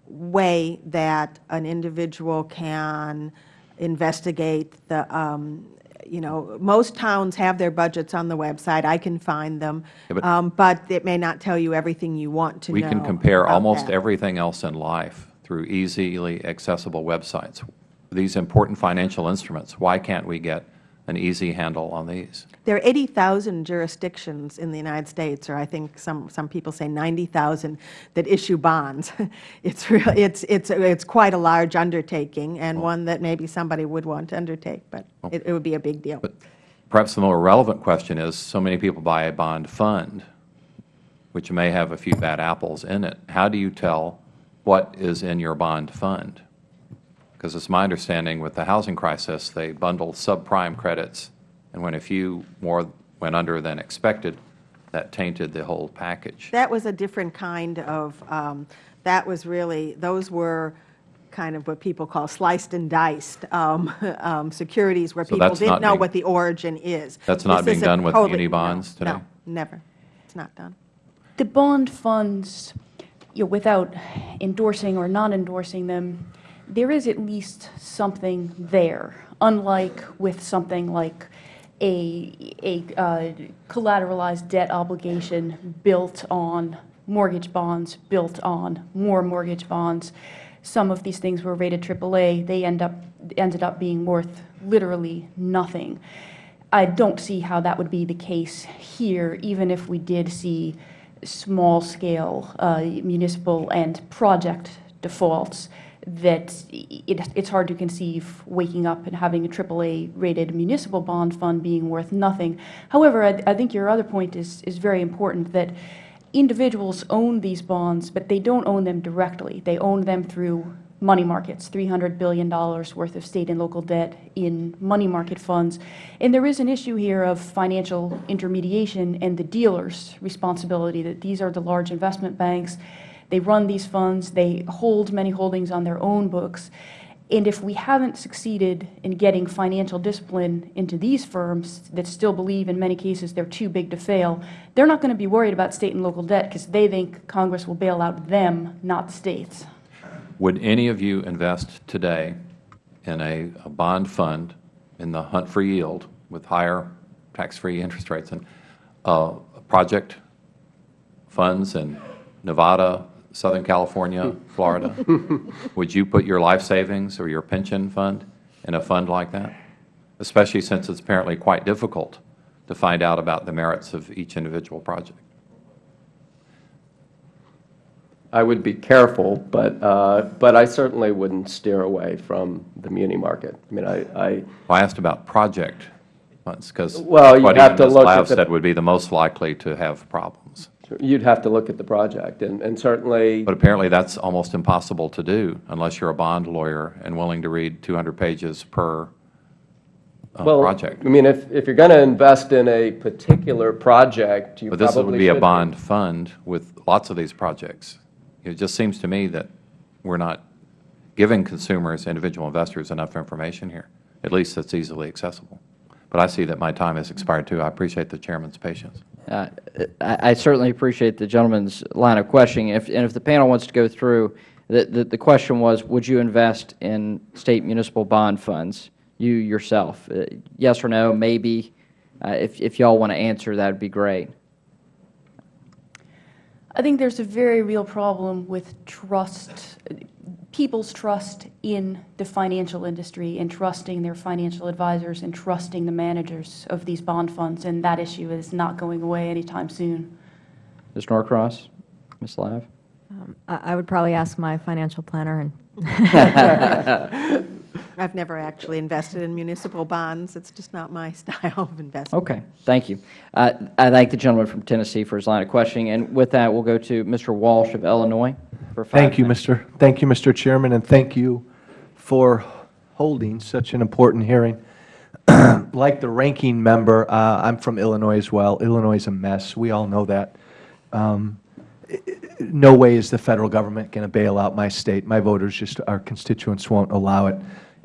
way that an individual can investigate the, um, you know, most towns have their budgets on the website. I can find them. Yeah, but- Um, But it may not tell you everything you want to know We can compare almost that. everything else in life through easily accessible websites. These important financial instruments, why can't we get an easy handle on these. There are 80,000 jurisdictions in the United States, or I think some, some people say 90,000, that issue bonds. <laughs> It's, real, hmm. it's, it's, it's quite a large undertaking and oh. one that maybe somebody would want to undertake, but oh. it, it would be a big deal. But perhaps the more relevant question is, so many people buy a bond fund, which may have a few bad apples in it. How do you tell what is in your bond fund? Because it's my understanding with the housing crisis, they bundled subprime credits, and when a few more went under than expected, that tainted the whole package. That was a different kind of, um, that was really, those were kind of what people call sliced and diced um, <laughs> um, securities where So people didn't know being- what the origin is. That's not This being done with totally- muni no, bonds today? No, never. It's not done. The bond funds, you know, without endorsing or not endorsing them, there is at least something there, unlike with something like a, a uh, collateralized debt obligation built on mortgage bonds, built on more mortgage bonds. Some of these things were rated AAA. They end up, ended up being worth literally nothing. I don't see how that would be the case here, even if we did see small-scale uh, municipal and project defaults, that it, it's hard to conceive waking up and having a AAA-rated municipal bond fund being worth nothing. However, I, I think your other point is, is very important, that individuals own these bonds, but they don't own them directly. They own them through money markets, $300 billion worth of state and local debt in money market funds. And there is an issue here of financial intermediation and the dealer's responsibility, that these are the large investment banks. They run these funds. They hold many holdings on their own books. And if we haven't succeeded in getting financial discipline into these firms that still believe in many cases they're too big to fail, they're not going to be worried about state and local debt because they think Congress will bail out them, not the states. Would any of you invest today in a, a bond fund in the hunt for yield with higher tax-free interest rates and uh, project funds in Nevada, Southern California, Florida? <laughs> Would you put your life savings or your pension fund in a fund like that? Especially since it's apparently quite difficult to find out about the merits of each individual project. I would be careful, but, uh, but I certainly wouldn't steer away from the muni market. I mean, I, I, Well, I asked about project funds, because Well, you have to look at Lav the- said would be the most likely to have problems. You'd have to look at the project, and, and certainly, But apparently, that's almost impossible to do unless you're a bond lawyer and willing to read 200 pages per uh, well, project. I mean, if, if you're going to invest in a particular project, you But probably this would be a bond fund with lots of these projects. It just seems to me that we're not giving consumers, individual investors, enough information here, at least that's easily accessible. But I see that my time has expired, too. I appreciate the Chairman's patience. Uh, I I certainly appreciate the gentleman's line of questioning. If, and if the panel wants to go through, the, the, the question was, would you invest in state municipal bond funds, you yourself? Uh, Yes or no, maybe? Uh, If, if you all want to answer, that would be great. I think there's a very real problem with trust, people's trust in the financial industry and trusting their financial advisors and trusting the managers of these bond funds, and that issue is not going away anytime soon. Ms. Norcross? Ms. Lav? Um, I I would probably ask my financial planner, and <laughs> <laughs> <laughs> I've never actually invested in municipal bonds. It's just not my <laughs> style of investment. Okay, thank you. Uh, I thank the gentleman from Tennessee for his line of questioning. And with that, we'll go to Mr. Walsh of Illinois for five Thank you, minutes. Mr. Thank you, Mr. Chairman, and thank you for holding such an important hearing. <clears throat> Like the ranking member, uh, I'm from Illinois as well. Illinois is a mess. We all know that. Um, i- i- No way is the federal government going to bail out my state. My voters just, our constituents won't allow it.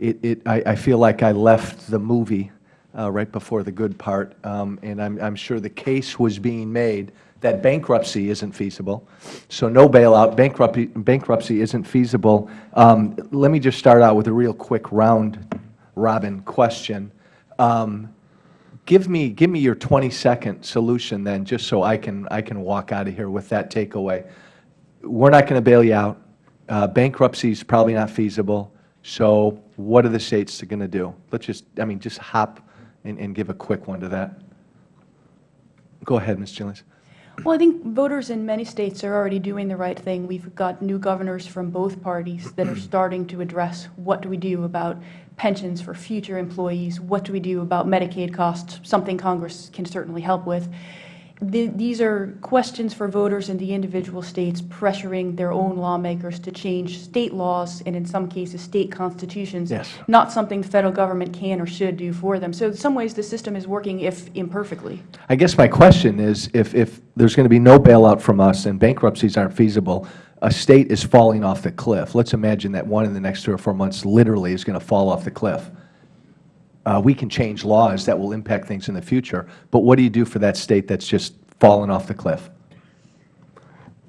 It, it, I, I feel like I left the movie uh, right before the good part, um, and I'm, I'm sure the case was being made that bankruptcy isn't feasible. So no bailout, bankruptcy, bankruptcy isn't feasible. Um, Let me just start out with a real quick round robin question. Um, Give me, give me your 20-second solution then, just so I can, I can walk out of here with that takeaway. We're not going to bail you out. Uh, Bankruptcy is probably not feasible. So what are the states going to do? Let's just, I mean, just hop and, and give a quick one to that? Go ahead, Ms. Gelinas. Well, I think voters in many states are already doing the right thing. We've got new governors from both parties that are starting to address what do we do about pensions for future employees, what do we do about Medicaid costs, something Congress can certainly help with. The, these are questions for voters in the individual states pressuring their own lawmakers to change state laws and in some cases state constitutions, Yes. not something the federal government can or should do for them. So in some ways the system is working if imperfectly. I guess my question is, if, if there's going to be no bailout from us and bankruptcies aren't feasible, a state is falling off the cliff. Let's imagine that one in the next three or four months literally is going to fall off the cliff. Uh, we can change laws that will impact things in the future, but what do you do for that state that's just fallen off the cliff?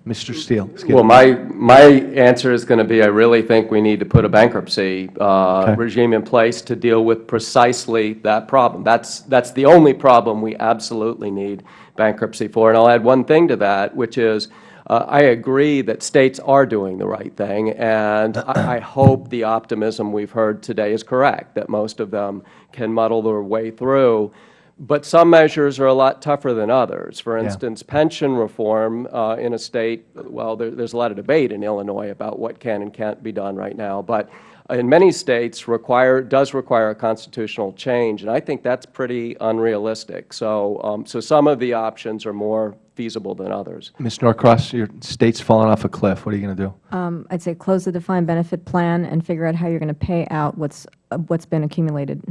Mr. Skeel. Well, my, my answer is going to be, I really think we need to put a bankruptcy uh, Okay. regime in place to deal with precisely that problem. That's, that's the only problem we absolutely need bankruptcy for. And I'll add one thing to that, which is, uh, I agree that states are doing the right thing, and I, I <coughs> hope the optimism we've heard today is correct, that most of them can muddle their way through. But some measures are a lot tougher than others. For Yeah. instance, pension reform uh, in a state, well, there, there's a lot of debate in Illinois about what can and can't be done right now, but in many states require, does require a constitutional change, and I think that's pretty unrealistic. So, um, so some of the options are more feasible than others. Ms. Norcross, your state's fallen off a cliff. What are you going to do? Um, I'd say close the defined benefit plan and figure out how you're going to pay out what's, uh, what's been accumulated.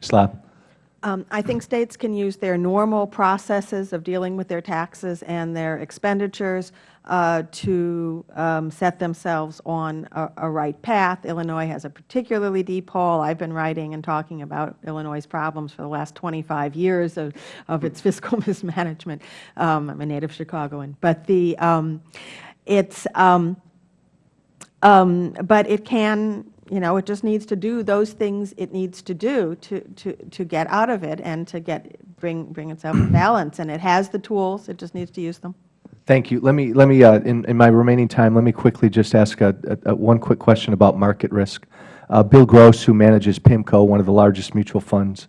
Slap. Um, I think states can use their normal processes of dealing with their taxes and their expenditures uh, to um, set themselves on a, a right path. Illinois has a particularly deep hole. I've been writing and talking about Illinois' problems for the last 25 years of, of its <laughs> fiscal mismanagement. Um, I'm a native Chicagoan. But the, um, it's, um, um, but it can, you know, it just needs to do those things it needs to do to, to, to get out of it and to get, bring, bring itself balance. And it has the tools, it just needs to use them. Thank you. Let me, let me uh, in, in my remaining time, let me quickly just ask a, a, a one quick question about market risk. Uh, Bill Gross, who manages PIMCO, one of the largest mutual funds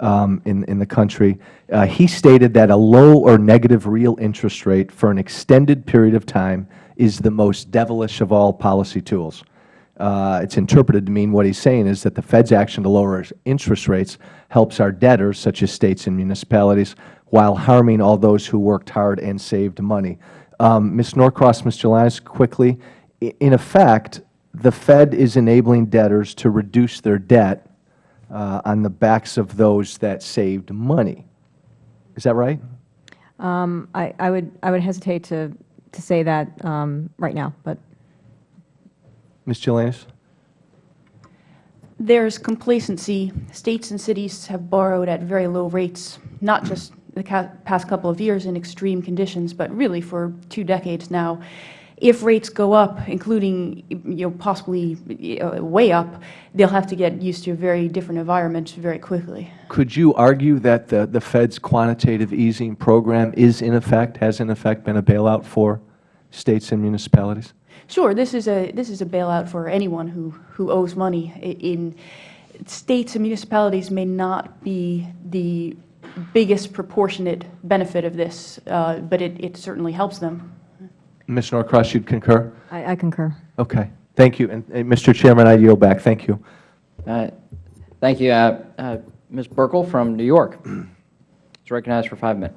um, in, in the country, uh, he stated that a low or negative real interest rate for an extended period of time is the most devilish of all policy tools. Uh, it's interpreted to mean what he's saying is that the Fed's action to lower interest rates helps our debtors, such as states and municipalities, while harming all those who worked hard and saved money. Um, Ms. Norcross, Ms. Gelinas, quickly, in effect, the Fed is enabling debtors to reduce their debt uh, on the backs of those that saved money. Is that right? Um, I, I would, I would hesitate to, to say that um, right now, but Ms. Gelinas? There's complacency. States and cities have borrowed at very low rates, not just the past couple of years in extreme conditions, but really for two decades now. If rates go up, including you know, possibly uh, way up, they'll have to get used to a very different environment very quickly. Could you argue that the, the Fed's quantitative easing program is in effect, has in effect been a bailout for states and municipalities? Sure, this is a this is a bailout for anyone who who owes money. In states and municipalities may not be the biggest proportionate benefit of this, uh, but it, it certainly helps them. Ms. Norcross, you'd concur? I, I concur. Okay. Thank you. And, and Mr. Chairman, I yield back. Thank you. Uh, Thank you. Uh, uh, Ms. Buerkle from New York <clears throat> is recognized for five minutes.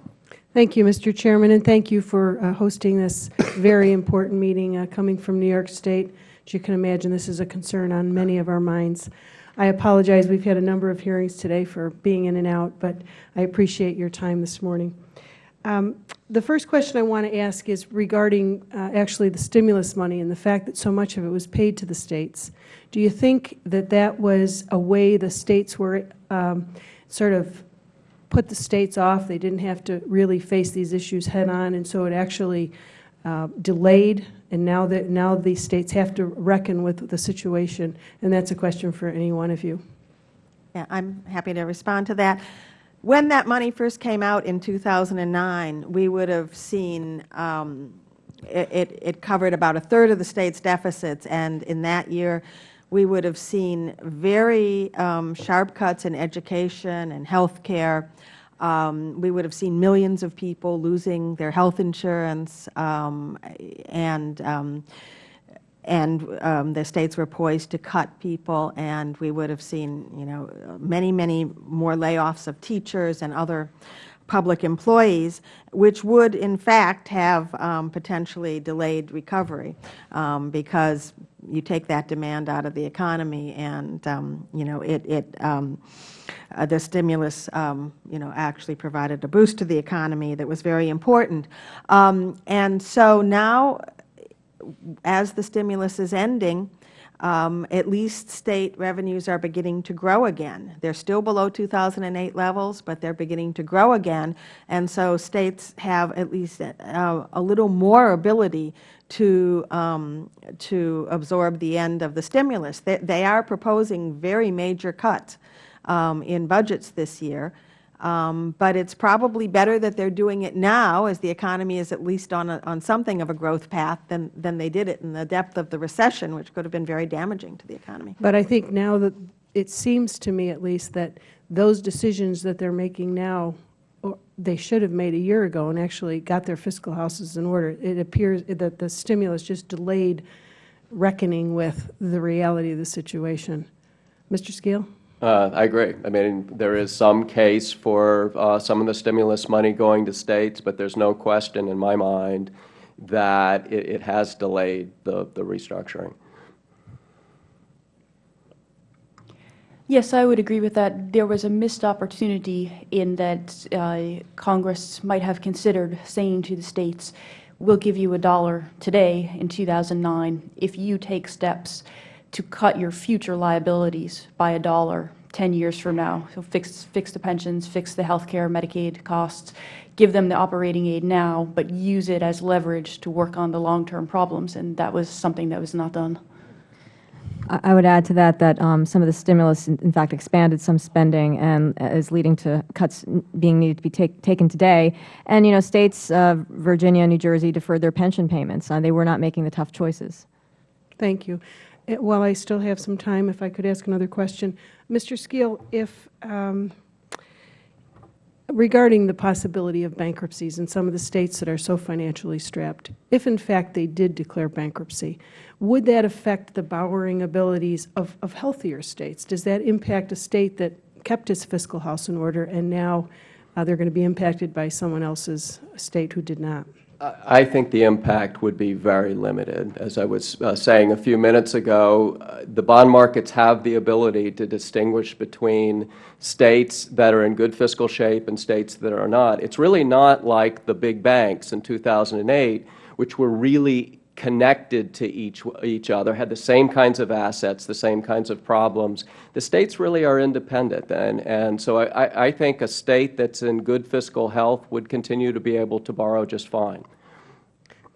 Thank you, Mr. Chairman, and thank you for uh, hosting this very important meeting uh, coming from New York State. As you can imagine, this is a concern on many of our minds. I apologize, we've had a number of hearings today for being in and out, but I appreciate your time this morning. Um, The first question I want to ask is regarding uh, actually the stimulus money and the fact that so much of it was paid to the states. Do you think that that was a way the states were um, sort of put the states off. They didn't have to really face these issues head-on, and so it actually uh, delayed, and now that, now the states have to reckon with the situation, and that's a question for any one of you. Yeah, I'm happy to respond to that. When that money first came out in 2009, we would have seen um, it, it- it covered about a third of the state's deficits, and in that year, we would have seen very um, sharp cuts in education and health care. Um, we would have seen millions of people losing their health insurance, um, and um, and um, the states were poised to cut people, and we would have seen, you know, many, many more layoffs of teachers and other public employees, which would, in fact, have um, potentially delayed recovery, um, because you take that demand out of the economy, and um, you know, it, it um, uh, the stimulus, um, you know, actually provided a boost to the economy that was very important. Um, and so now, as the stimulus is ending, um, at least State revenues are beginning to grow again. They are still below 2008 levels, but they are beginning to grow again. And so States have at least uh, a little more ability to, um, to absorb the end of the stimulus. They, they are proposing very major cuts um, in budgets this year. Um, but it's probably better that they're doing it now, as the economy is at least on, a, on something of a growth path, than, than they did it in the depth of the recession, which could have been very damaging to the economy. But I think now that it seems to me at least that those decisions that they're making now, or they should have made a year ago and actually got their fiscal houses in order. It appears that the stimulus just delayed reckoning with the reality of the situation. Mr. Skeel? Uh, I agree. I mean, there is some case for uh, some of the stimulus money going to states, but there's no question in my mind that it, it has delayed the, the restructuring. Yes, I would agree with that. There was a missed opportunity in that uh, Congress might have considered saying to the states, we'll give you a dollar today in 2009 if you take steps to cut your future liabilities by a dollar 10 years from now. So fix, fix the pensions, fix the health care, Medicaid costs, give them the operating aid now, but use it as leverage to work on the long-term problems, and that was something that was not done. I would add to that that um, some of the stimulus, in, in fact, expanded some spending and is leading to cuts being needed to be take, taken today. And, you know, states, uh, Virginia, New Jersey, deferred their pension payments. Uh, they were not making the tough choices. Thank you. Uh, while I still have some time, if I could ask another question. Mr. Skeel, if um, regarding the possibility of bankruptcies in some of the states that are so financially strapped, if in fact they did declare bankruptcy, would that affect the borrowing abilities of, of healthier states? Does that impact a state that kept its fiscal house in order and now uh, they are going to be impacted by someone else's state who did not? I think the impact would be very limited. As I was uh, saying a few minutes ago, uh, the bond markets have the ability to distinguish between states that are in good fiscal shape and states that are not. It's really not like the big banks in 2008, which were really connected to each, each other, had the same kinds of assets, the same kinds of problems. The states really are independent, and, and so I, I think a state that's in good fiscal health would continue to be able to borrow just fine.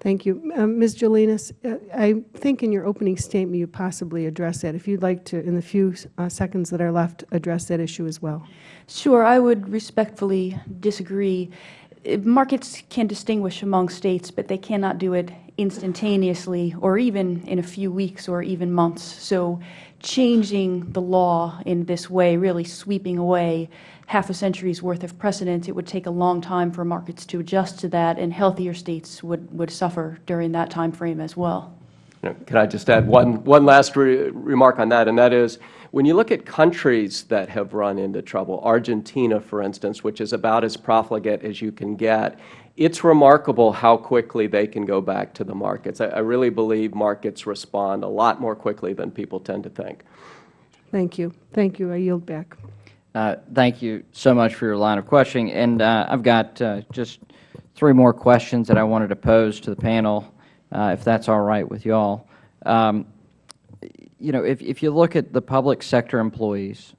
Thank you. Um, Ms. Gelinas, uh, I think in your opening statement you possibly addressed that. If you would like to, in the few uh, seconds that are left, address that issue as well. Sure. I would respectfully disagree. Markets can distinguish among states, but they cannot do it instantaneously or even in a few weeks or even months. So changing the law in this way, really sweeping away half a century's worth of precedent, it would take a long time for markets to adjust to that, and healthier states would, would suffer during that time frame as well. Can I just add one, one last re remark on that, and that is, when you look at countries that have run into trouble, Argentina, for instance, which is about as profligate as you can get, it's remarkable how quickly they can go back to the markets. I, I really believe markets respond a lot more quickly than people tend to think. Thank you. Thank you. I yield back. Uh, thank you so much for your line of questioning. And uh, I've got uh, just three more questions that I wanted to pose to the panel, uh, if that's all right with you all. Um, you know, if, if you look at the public sector employees,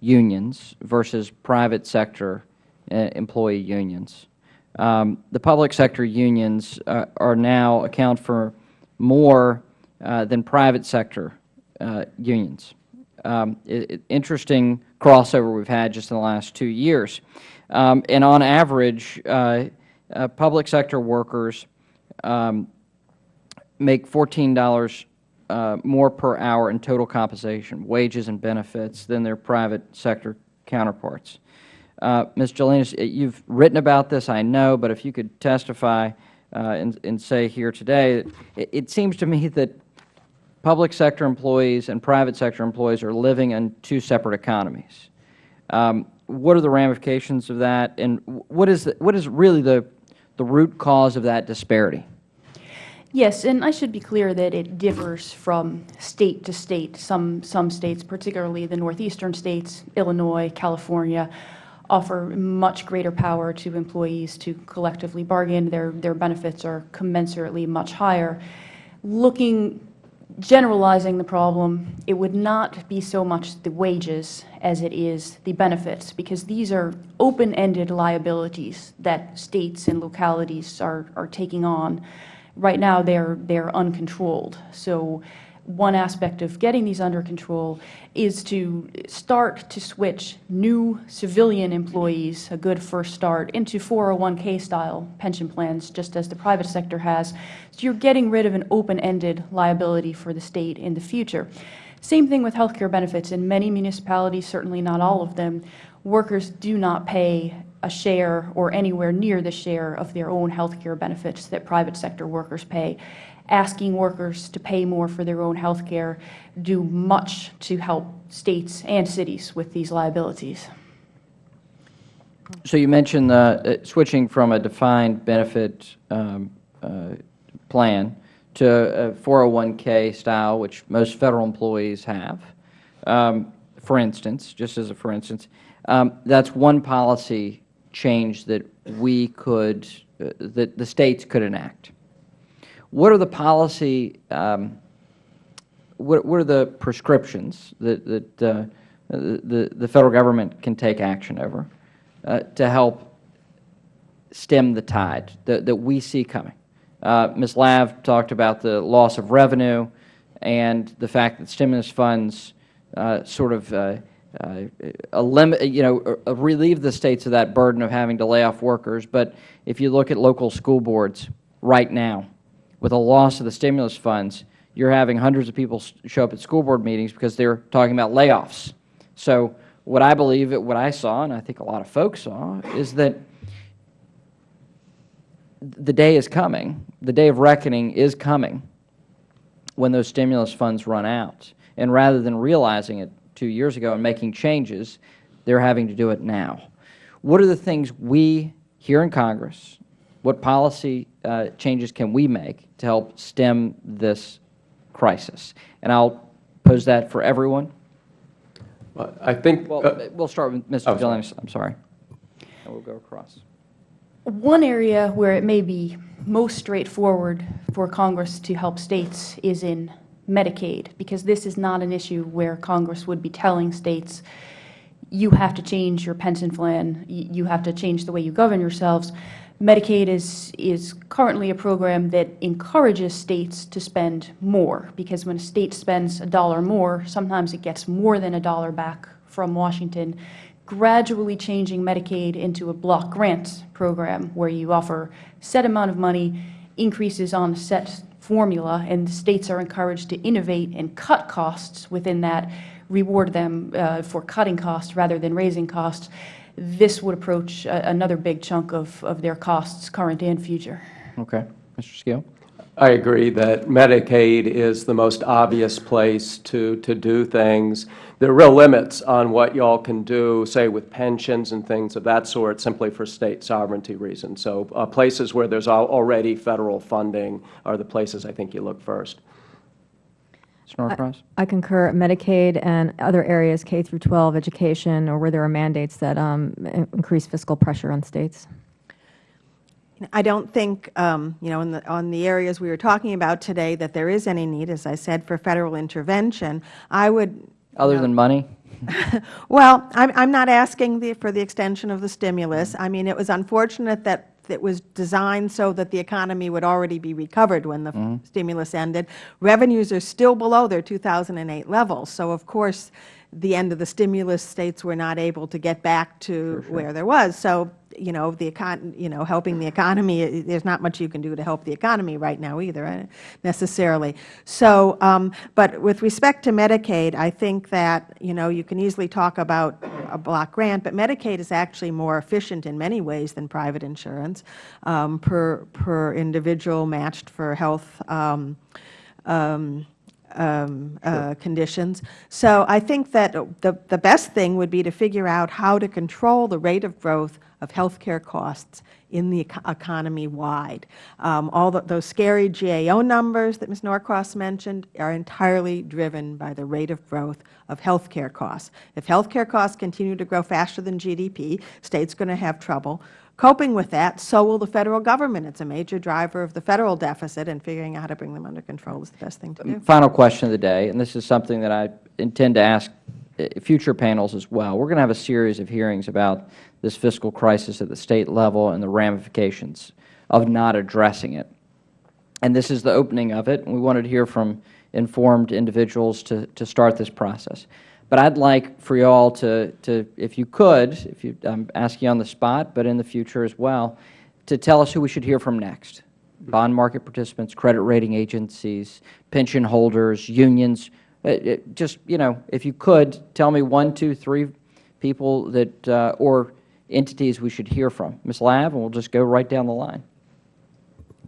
unions, versus private sector uh, employee unions, um, the public sector unions uh, are now account for more uh, than private sector uh, unions. Um, it, it, interesting crossover we've had just in the last two years. Um, and on average, uh, uh, public sector workers um, make $14 uh, more per hour in total compensation, wages and benefits, than their private sector counterparts. Uh, Ms. Gelinas, you have written about this, I know, but if you could testify uh, and, and say here today, it, it seems to me that public sector employees and private sector employees are living in two separate economies. Um, what are the ramifications of that, and what is, the, what is really the, the root cause of that disparity? Yes, and I should be clear that it differs from state to state. Some, some states, particularly the northeastern states, Illinois, California, offer much greater power to employees to collectively bargain. Their, their benefits are commensurately much higher. Looking, generalizing the problem, it would not be so much the wages as it is the benefits, because these are open-ended liabilities that states and localities are, are taking on right now they're they're uncontrolled. So one aspect of getting these under control is to start to switch new civilian employees, a good first start, into 401k style pension plans, just as the private sector has. So you're getting rid of an open-ended liability for the state in the future. Same thing with health care benefits. In many municipalities, certainly not all of them, workers do not pay a share or anywhere near the share of their own health care benefits that private sector workers pay. Asking workers to pay more for their own health care do much to help states and cities with these liabilities. So you mentioned uh, switching from a defined benefit um, uh, plan to a 401k style, which most Federal employees have, um, for instance, just as a for instance. Um, that's one policy change that we could, uh, that the states could enact. What are the policy, um, what, what, are the prescriptions that, that uh, the, the Federal Government can take action over uh, to help stem the tide that, that we see coming? Uh, Ms. Lav talked about the loss of revenue and the fact that stimulus funds uh, sort of uh, uh, you know, uh, relieve the states of that burden of having to lay off workers. But if you look at local school boards right now, with a loss of the stimulus funds, you're having hundreds of people show up at school board meetings because they're talking about layoffs. So what I believe, what I saw, and I think a lot of folks saw, is that the day is coming, the day of reckoning is coming when those stimulus funds run out. And rather than realizing it two years ago and making changes, they are having to do it now. What are the things we here in Congress, what policy uh, changes can we make to help stem this crisis? And I will pose that for everyone. Well, I think well, uh, we'll start with Mr. Oh, Dillon. I'm sorry. And we'll go across. One area where it may be most straightforward for Congress to help states is in Medicaid, because this is not an issue where Congress would be telling states, you have to change your pension plan, you have to change the way you govern yourselves. Medicaid is, is currently a program that encourages states to spend more, because when a state spends a dollar more, sometimes it gets more than a dollar back from Washington. Gradually changing Medicaid into a block grant program where you offer set amount of money, increases on a set formula, and states are encouraged to innovate and cut costs within that, reward them uh, for cutting costs rather than raising costs, this would approach a, another big chunk of, of their costs, current and future. Okay. Mr. Skeel? I agree that Medicaid is the most obvious place to, to do things. There are real limits on what you all can do, say, with pensions and things of that sort, simply for State sovereignty reasons. So uh, places where there is already Federal funding are the places I think you look first. I, I, concur. Medicaid and other areas, K through 12 education, or where there are mandates that um, increase fiscal pressure on states. I don't think, um, you know, the, on the areas we were talking about today that there is any need, as I said, for Federal intervention. I would Other know, than money? <laughs> well, I'm, I'm not asking the, for the extension of the stimulus. I mean, it was unfortunate that it was designed so that the economy would already be recovered when the mm -hmm. stimulus ended. Revenues are still below their 2008 levels. So, of course, the end of the stimulus, states were not able to get back to sure. where there was. So you know, the econ, you know, helping the economy, uh, there's not much you can do to help the economy right now either, uh, necessarily. So, um, but with respect to Medicaid, I think that, you know, you can easily talk about a block grant, but Medicaid is actually more efficient in many ways than private insurance um, per, per individual matched for health um, um, um, uh, conditions. So I think that the, the best thing would be to figure out how to control the rate of growth of health care costs in the economy wide. Um, all the, those scary GAO numbers that Ms. Norcross mentioned are entirely driven by the rate of growth of health care costs. If health care costs continue to grow faster than GDP, states are going to have trouble coping with that, so will the Federal Government. It's a major driver of the Federal deficit, and figuring out how to bring them under control is the best thing to do. Final question of the day, and this is something that I intend to ask Uh, future panels as well. We are going to have a series of hearings about this fiscal crisis at the State level and the ramifications of not addressing it. And this is the opening of it, and we wanted to hear from informed individuals to, to start this process. But I'd like for you all to, to if you could, if you, I'm asking you on the spot, but in the future as well, to tell us who we should hear from next. Mm-hmm. Bond market participants, credit rating agencies, pension holders, unions. Uh, uh, Just, you know, if you could, tell me one, two, three people that, uh, or entities we should hear from. Ms. Lav, and we'll just go right down the line.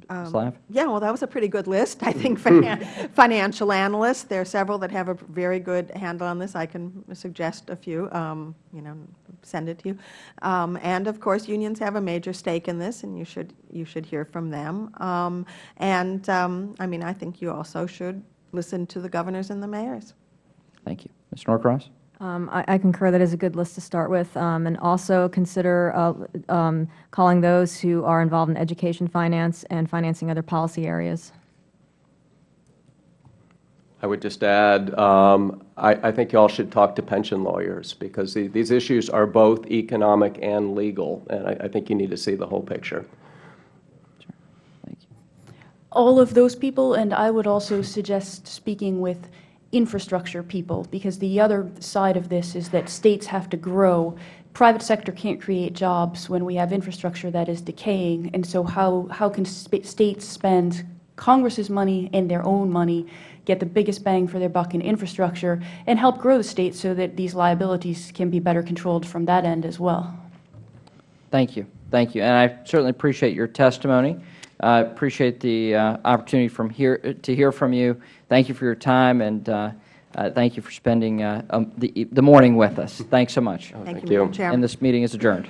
Ms. Lav? Yeah, well, that was a pretty good list. I think <laughs> finan- financial analysts, there are several that have a very good handle on this. I can suggest a few, um, you know, send it to you. Um, And of course, unions have a major stake in this, and you should, you should hear from them. Um, And, um, I mean, I think you also should listen to the governors and the mayors. Thank you. Ms. Norcross? Um, I I concur that is a good list to start with, um, and also consider uh, um, calling those who are involved in education finance and financing other policy areas. I would just add, um, I, I think you all should talk to pension lawyers because the, these issues are both economic and legal, and I, I think you need to see the whole picture. All of those people, and I would also suggest speaking with infrastructure people, because the other side of this is that states have to grow. Private sector can't create jobs when we have infrastructure that is decaying, and so how, how can sp- states spend Congress's money and their own money, get the biggest bang for their buck in infrastructure, and help grow the state so that these liabilities can be better controlled from that end as well? Thank you. Thank you. And I certainly appreciate your testimony. I appreciate the uh, opportunity from here to hear from you. Thank you for your time, and uh, uh, thank you for spending uh, um, the, the morning with us. Thanks so much. Thank thank you, you. Chairman. And this meeting is adjourned.